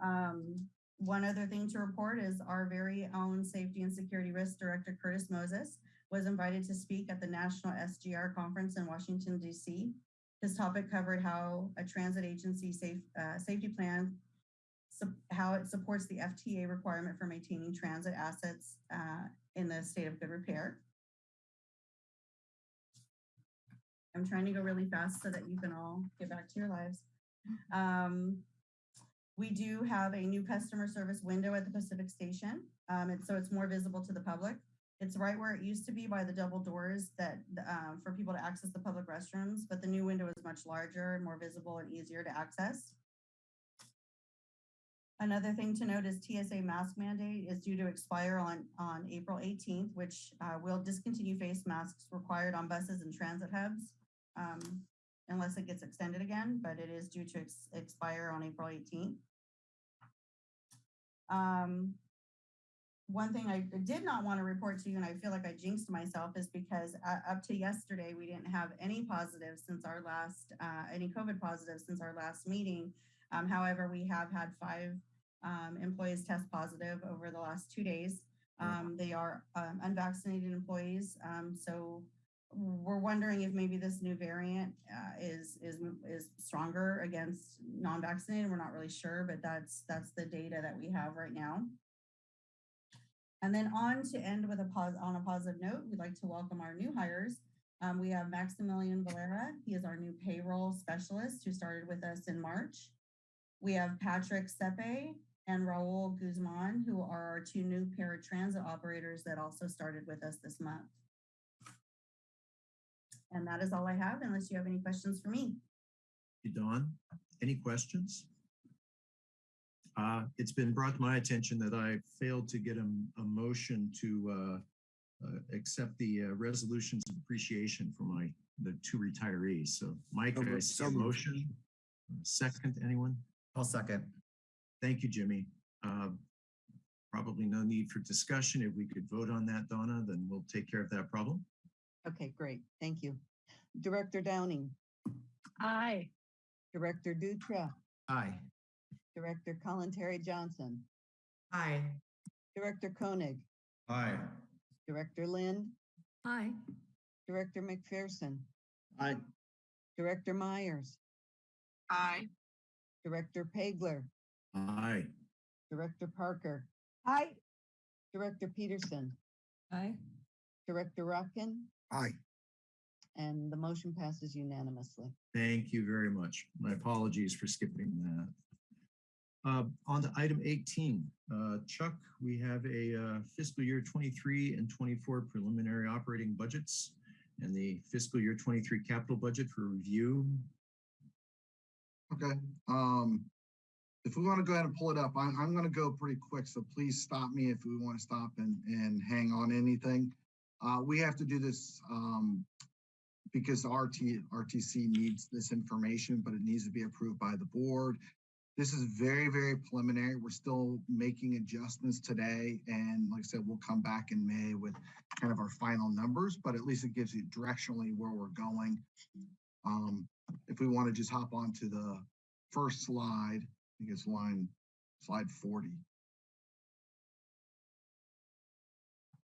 Um, one other thing to report is our very own Safety and Security Risk Director, Curtis Moses, was invited to speak at the National SGR Conference in Washington, D.C. His topic covered how a transit agency safe, uh, safety plan, how it supports the FTA requirement for maintaining transit assets uh, in the state of good repair. I'm trying to go really fast so that you can all get back to your lives. Um, we do have a new customer service window at the Pacific Station. Um, and so it's more visible to the public. It's right where it used to be by the double doors that um, for people to access the public restrooms, but the new window is much larger, more visible and easier to access. Another thing to note is TSA mask mandate is due to expire on, on April 18th, which uh, will discontinue face masks required on buses and transit hubs um, unless it gets extended again, but it is due to ex expire on April 18th. Um, one thing I did not want to report to you, and I feel like I jinxed myself, is because uh, up to yesterday, we didn't have any positives since our last, uh, any COVID positives since our last meeting. Um, however, we have had five um, employees test positive over the last two days. Um, they are um, unvaccinated employees, um, so we're wondering if maybe this new variant uh, is is is stronger against non-vaccinated. We're not really sure, but that's that's the data that we have right now. And then on to end with a pause on a positive note, we'd like to welcome our new hires. Um, we have Maximilian Valera. He is our new payroll specialist who started with us in March. We have Patrick Sepe and Raul Guzman, who are our two new paratransit operators that also started with us this month. And that is all I have, unless you have any questions for me. You, Dawn, any questions? Uh, it's been brought to my attention that I failed to get a, a motion to uh, uh, accept the uh, resolutions of appreciation for my the two retirees. So, Mike, So I moved. see So motion. Second, anyone? I'll second. Thank you, Jimmy. Uh, probably no need for discussion. If we could vote on that, Donna, then we'll take care of that problem. Okay, great. Thank you. Director Downing, Aye. Director Dutra, Aye. Director Kalantari-Johnson, Aye. Director Koenig, Aye. Director Lind, Aye. Director McPherson, Aye. Director Myers, Aye. Director Pageler, Aye. Director Parker, Aye. Director Peterson, Aye. Director Rotkin. Aye. and the motion passes unanimously. Thank you very much. My apologies for skipping that. Uh, on to item 18. Uh, Chuck, we have a uh, fiscal year 23 and 24 preliminary operating budgets and the fiscal year 23 capital budget for review. Okay, um, if we want to go ahead and pull it up, I'm, I'm gonna go pretty quick, so please stop me if we want to stop and, and hang on anything. Uh, we have to do this, um, because RT, RTC needs this information, but it needs to be approved by the board. This is very, very preliminary. We're still making adjustments today. And like I said, we'll come back in May with kind of our final numbers, but at least it gives you directionally where we're going. Um, if we want to just hop on to the first slide, I think it's line, slide 40.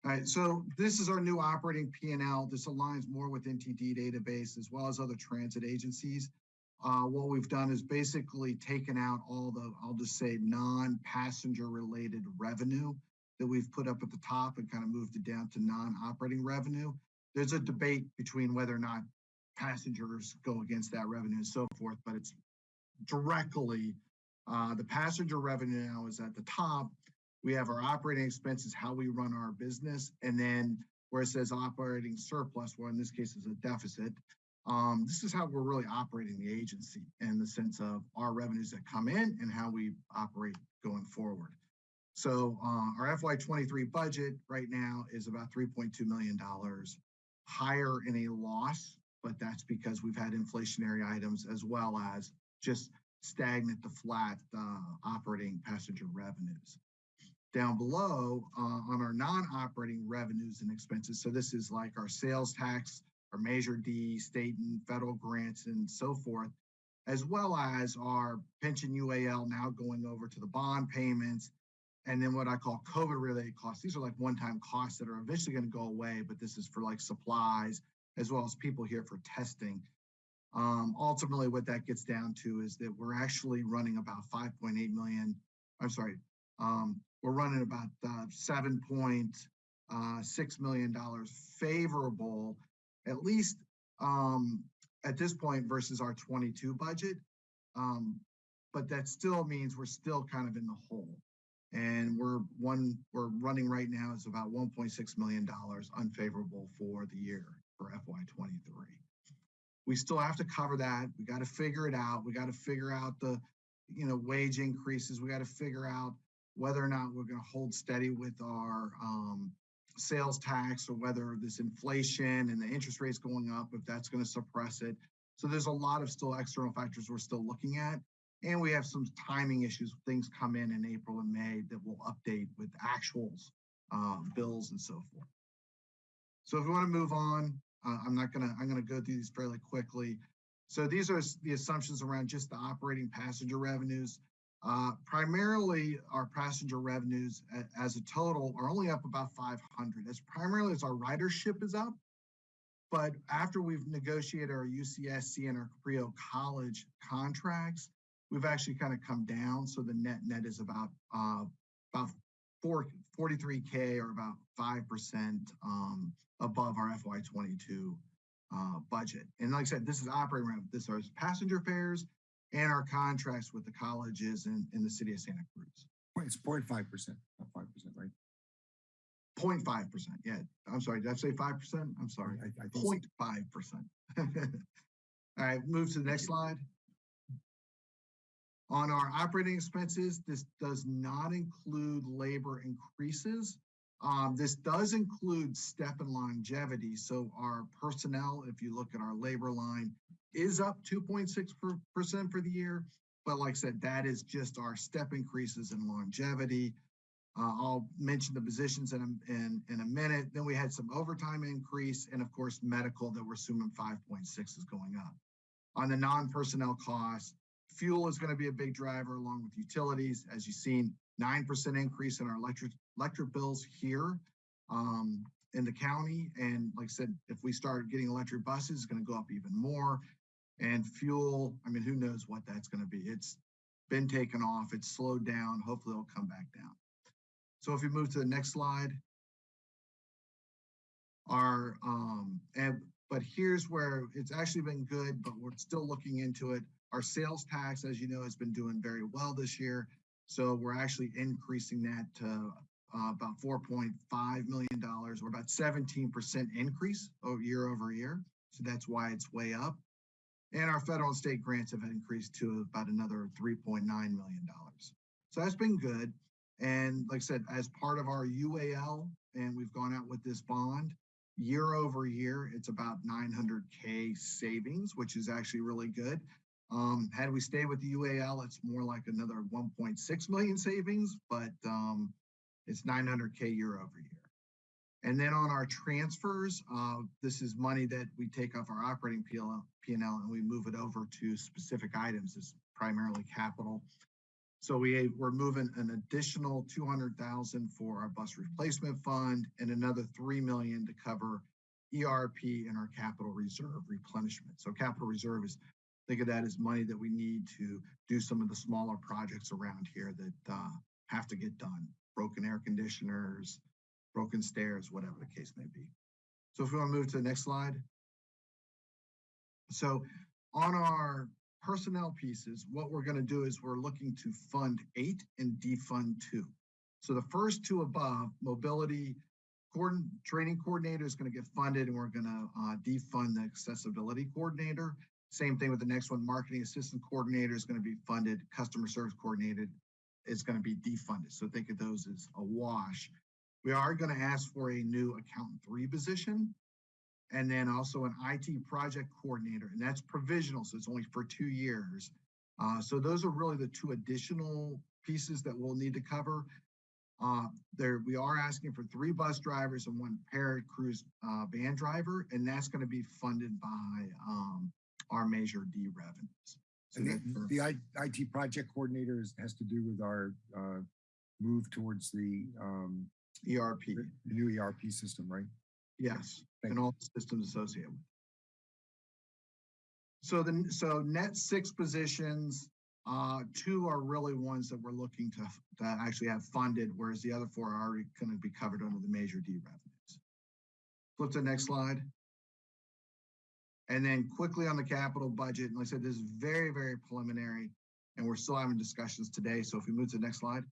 All right, so this is our new operating P and L. This aligns more with NTD database as well as other transit agencies. Uh, what we've done is basically taken out all the, I'll just say, non-passenger related revenue that we've put up at the top and kind of moved it down to non-operating revenue. There's a debate between whether or not passengers go against that revenue and so forth, but it's directly, uh, the passenger revenue now is at the top. We have our operating expenses, how we run our business, and then where it says operating surplus, well, in this case is a deficit. Um, this is how we're really operating the agency in the sense of our revenues that come in and how we operate going forward. So uh, our FY23 budget right now is about $3.2 million higher in a loss, but that's because we've had inflationary items as well as just stagnant to flat uh, operating passenger revenues. Down below uh, on our non-operating revenues and expenses, so this is like our sales tax, our Measure D, state and federal grants and so forth, as well as our pension UAL now going over to the bond payments, and then what I call COVID related costs. These are like one-time costs that are eventually going to go away, but this is for like supplies as well as people here for testing. Um, ultimately, what that gets down to is that we're actually running about 5.8 million. I'm sorry, um, we're running about uh, 7.6 million dollars favorable, at least um, at this point versus our 22 budget. Um, but that still means we're still kind of in the hole and we're one we're running right now is about 1.6 million dollars unfavorable for the year for FY23. We still have to cover that. We got to figure it out. We got to figure out the you know wage increases. We got to figure out whether or not we're going to hold steady with our um, sales tax or whether this inflation and the interest rates going up if that's going to suppress it. So there's a lot of still external factors we're still looking at. And we have some timing issues. Things come in in April and May that we'll update with actuals, uh, bills and so forth. So if we want to move on, uh, I'm not to, I'm to go through these fairly quickly. So these are the assumptions around just the operating passenger revenues. Uh, primarily our passenger revenues as a total are only up about 500. That's primarily as our ridership is up. But after we've negotiated our UCSC and our Cabrillo College contracts, we've actually kind of come down. So the net net is about uh, about four, 43K or about 5% um, above our FY22 uh, budget. And like I said, this is operating. This is passenger fares and our contracts with the colleges and in the city of Santa Cruz. It's 0.5%, not 5%, right? 0.5%. Yeah. I'm sorry. Did I say 5%? I'm sorry. I, I 0.5%. All right, move to the next slide. On our operating expenses, this does not include labor increases. Um, this does include step and longevity. So our personnel, if you look at our labor line, is up 2.6% for the year. But like I said, that is just our step increases in longevity. Uh, I'll mention the positions in a, in, in a minute. Then we had some overtime increase and of course, medical that we're assuming 5.6 is going up. On the non-personnel costs, fuel is going to be a big driver along with utilities. As you've seen, 9% increase in our electric electric bills here um, in the county. And like I said, if we start getting electric buses, it's going to go up even more. And fuel, I mean, who knows what that's going to be? It's been taken off, it's slowed down. Hopefully it'll come back down. So if we move to the next slide, our, um, and, but here's where it's actually been good, but we're still looking into it. Our sales tax, as you know, has been doing very well this year. So we're actually increasing that to uh, about $4.5 million or about 17% increase over year over year. So that's why it's way up. And our federal and state grants have increased to about another $3.9 million. So that's been good. And like I said, as part of our UAL, and we've gone out with this bond, year over year, it's about nine hundred K savings, which is actually really good. Um, had we stayed with the UAL, it's more like another one point six million savings, but, um, it's nine hundred K year over year. And then on our transfers, uh, this is money that we take off our operating PL, and we move it over to specific items, it's primarily capital. So we, we're moving an additional two hundred thousand for our bus replacement fund and another three million to cover ERP and our capital reserve replenishment. So capital reserve is, think of that as money that we need to do some of the smaller projects around here that, uh, have to get done. Broken air conditioners, broken stairs, whatever the case may be. So if we want to move to the next slide. So on our personnel pieces, what we're going to do is we're looking to fund eight and defund two. So the first two above, mobility training coordinator is going to get funded and we're going to uh, defund the accessibility coordinator. Same thing with the next one, marketing assistant coordinator is going to be funded, customer service coordinated is going to be defunded. So think of those as a wash. We are going to ask for a new accountant three position. And then also an IT project coordinator, and that's provisional, so it's only for two years. Uh, so those are really the two additional pieces that we'll need to cover. Uh, there, we are asking for three bus drivers and one ParaCruz uh, van driver, and that's going to be funded by um, our Measure D revenues. So And the, for- the IT project coordinator is- has to do with our, uh, move towards the, um, ERP. the new ERP system, right? Yes, Thank and all the systems associated with. it. So then, so net six positions, uh, two are really ones that we're looking to, to actually have funded, whereas the other four are already gonna be covered under the Measure D revenues. Flip to the next slide. And then quickly on the capital budget, and like I said, this is very, very preliminary, and we're still having discussions today, so if we move to the next slide.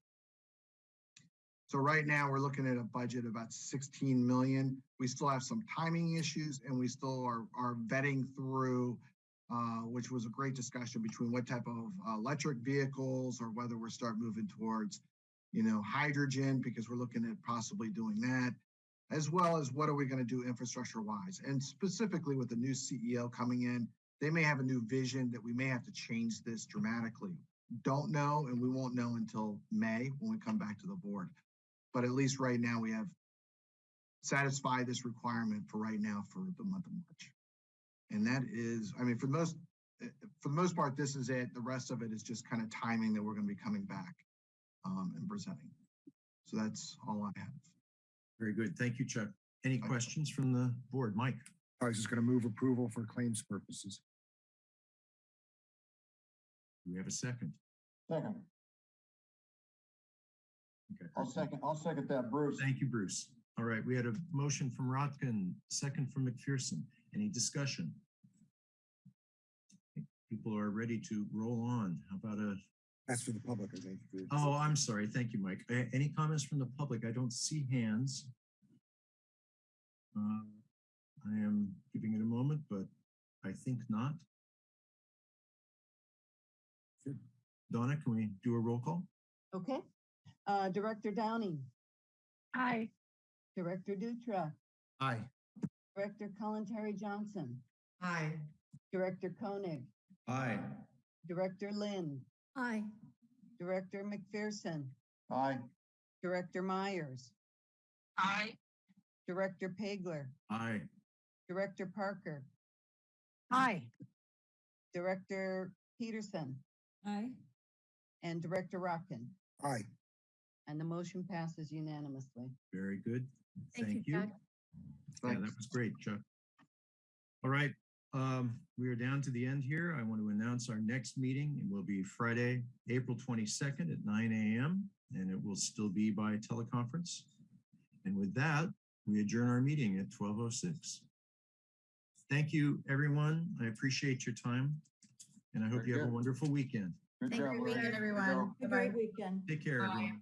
So right now, we're looking at a budget of about sixteen million. We still have some timing issues and we still are, are vetting through, uh, which was a great discussion between what type of uh, electric vehicles or whether we're start moving towards, you know, hydrogen, because we're looking at possibly doing that, as well as what are we gonna do infrastructure wise? And specifically with the new CEO coming in, they may have a new vision that we may have to change this dramatically. Don't know, and we won't know until May when we come back to the board. But at least right now, we have satisfied this requirement for right now for the month of March. And that is, I mean, for the most, for the most part, this is it. The rest of it is just kind of timing that we're gonna be coming back um, and presenting. So that's all I have. Very good. Thank you, Chuck. Any questions from the board? Mike? I was just gonna move approval for claims purposes. Do we have a second? Second. Okay. I'll second, I'll second that, Bruce. Thank you, Bruce. All right, we had a motion from Rotkin, second from McPherson. Any discussion? People are ready to roll on. How about a, That's for the public, I think. for- oh, I'm sorry. Thank you, Mike. A- Any comments from the public? I don't see hands. Uh, I am giving it a moment, but I think not. Donna, can we do a roll call? Okay. Uh, Director Downing, Aye. Director Dutra, Aye. Director Kalantari-Johnson, Aye. Director Koenig, Aye. Director Lind, Aye. Director McPherson, Aye. Director Myers, Aye. Director Pageler, Aye. Director Parker, Aye. Director Peterson, Aye. and Director Rotkin. Aye. And the motion passes unanimously. Very good. Thank you, Thank you. Chuck. Yeah, that was great, Chuck. All right, um, we are down to the end here. I want to announce our next meeting. It will be Friday, April twenty-second at nine AM, and it will still be by teleconference. And with that, we adjourn our meeting at twelve oh six. Thank you, everyone. I appreciate your time, and I hope Very you have a wonderful weekend. Good Thank job, you, Lori. weekend, Good everyone. job. Have a Bye-bye. great weekend. Take care, Bye. everyone.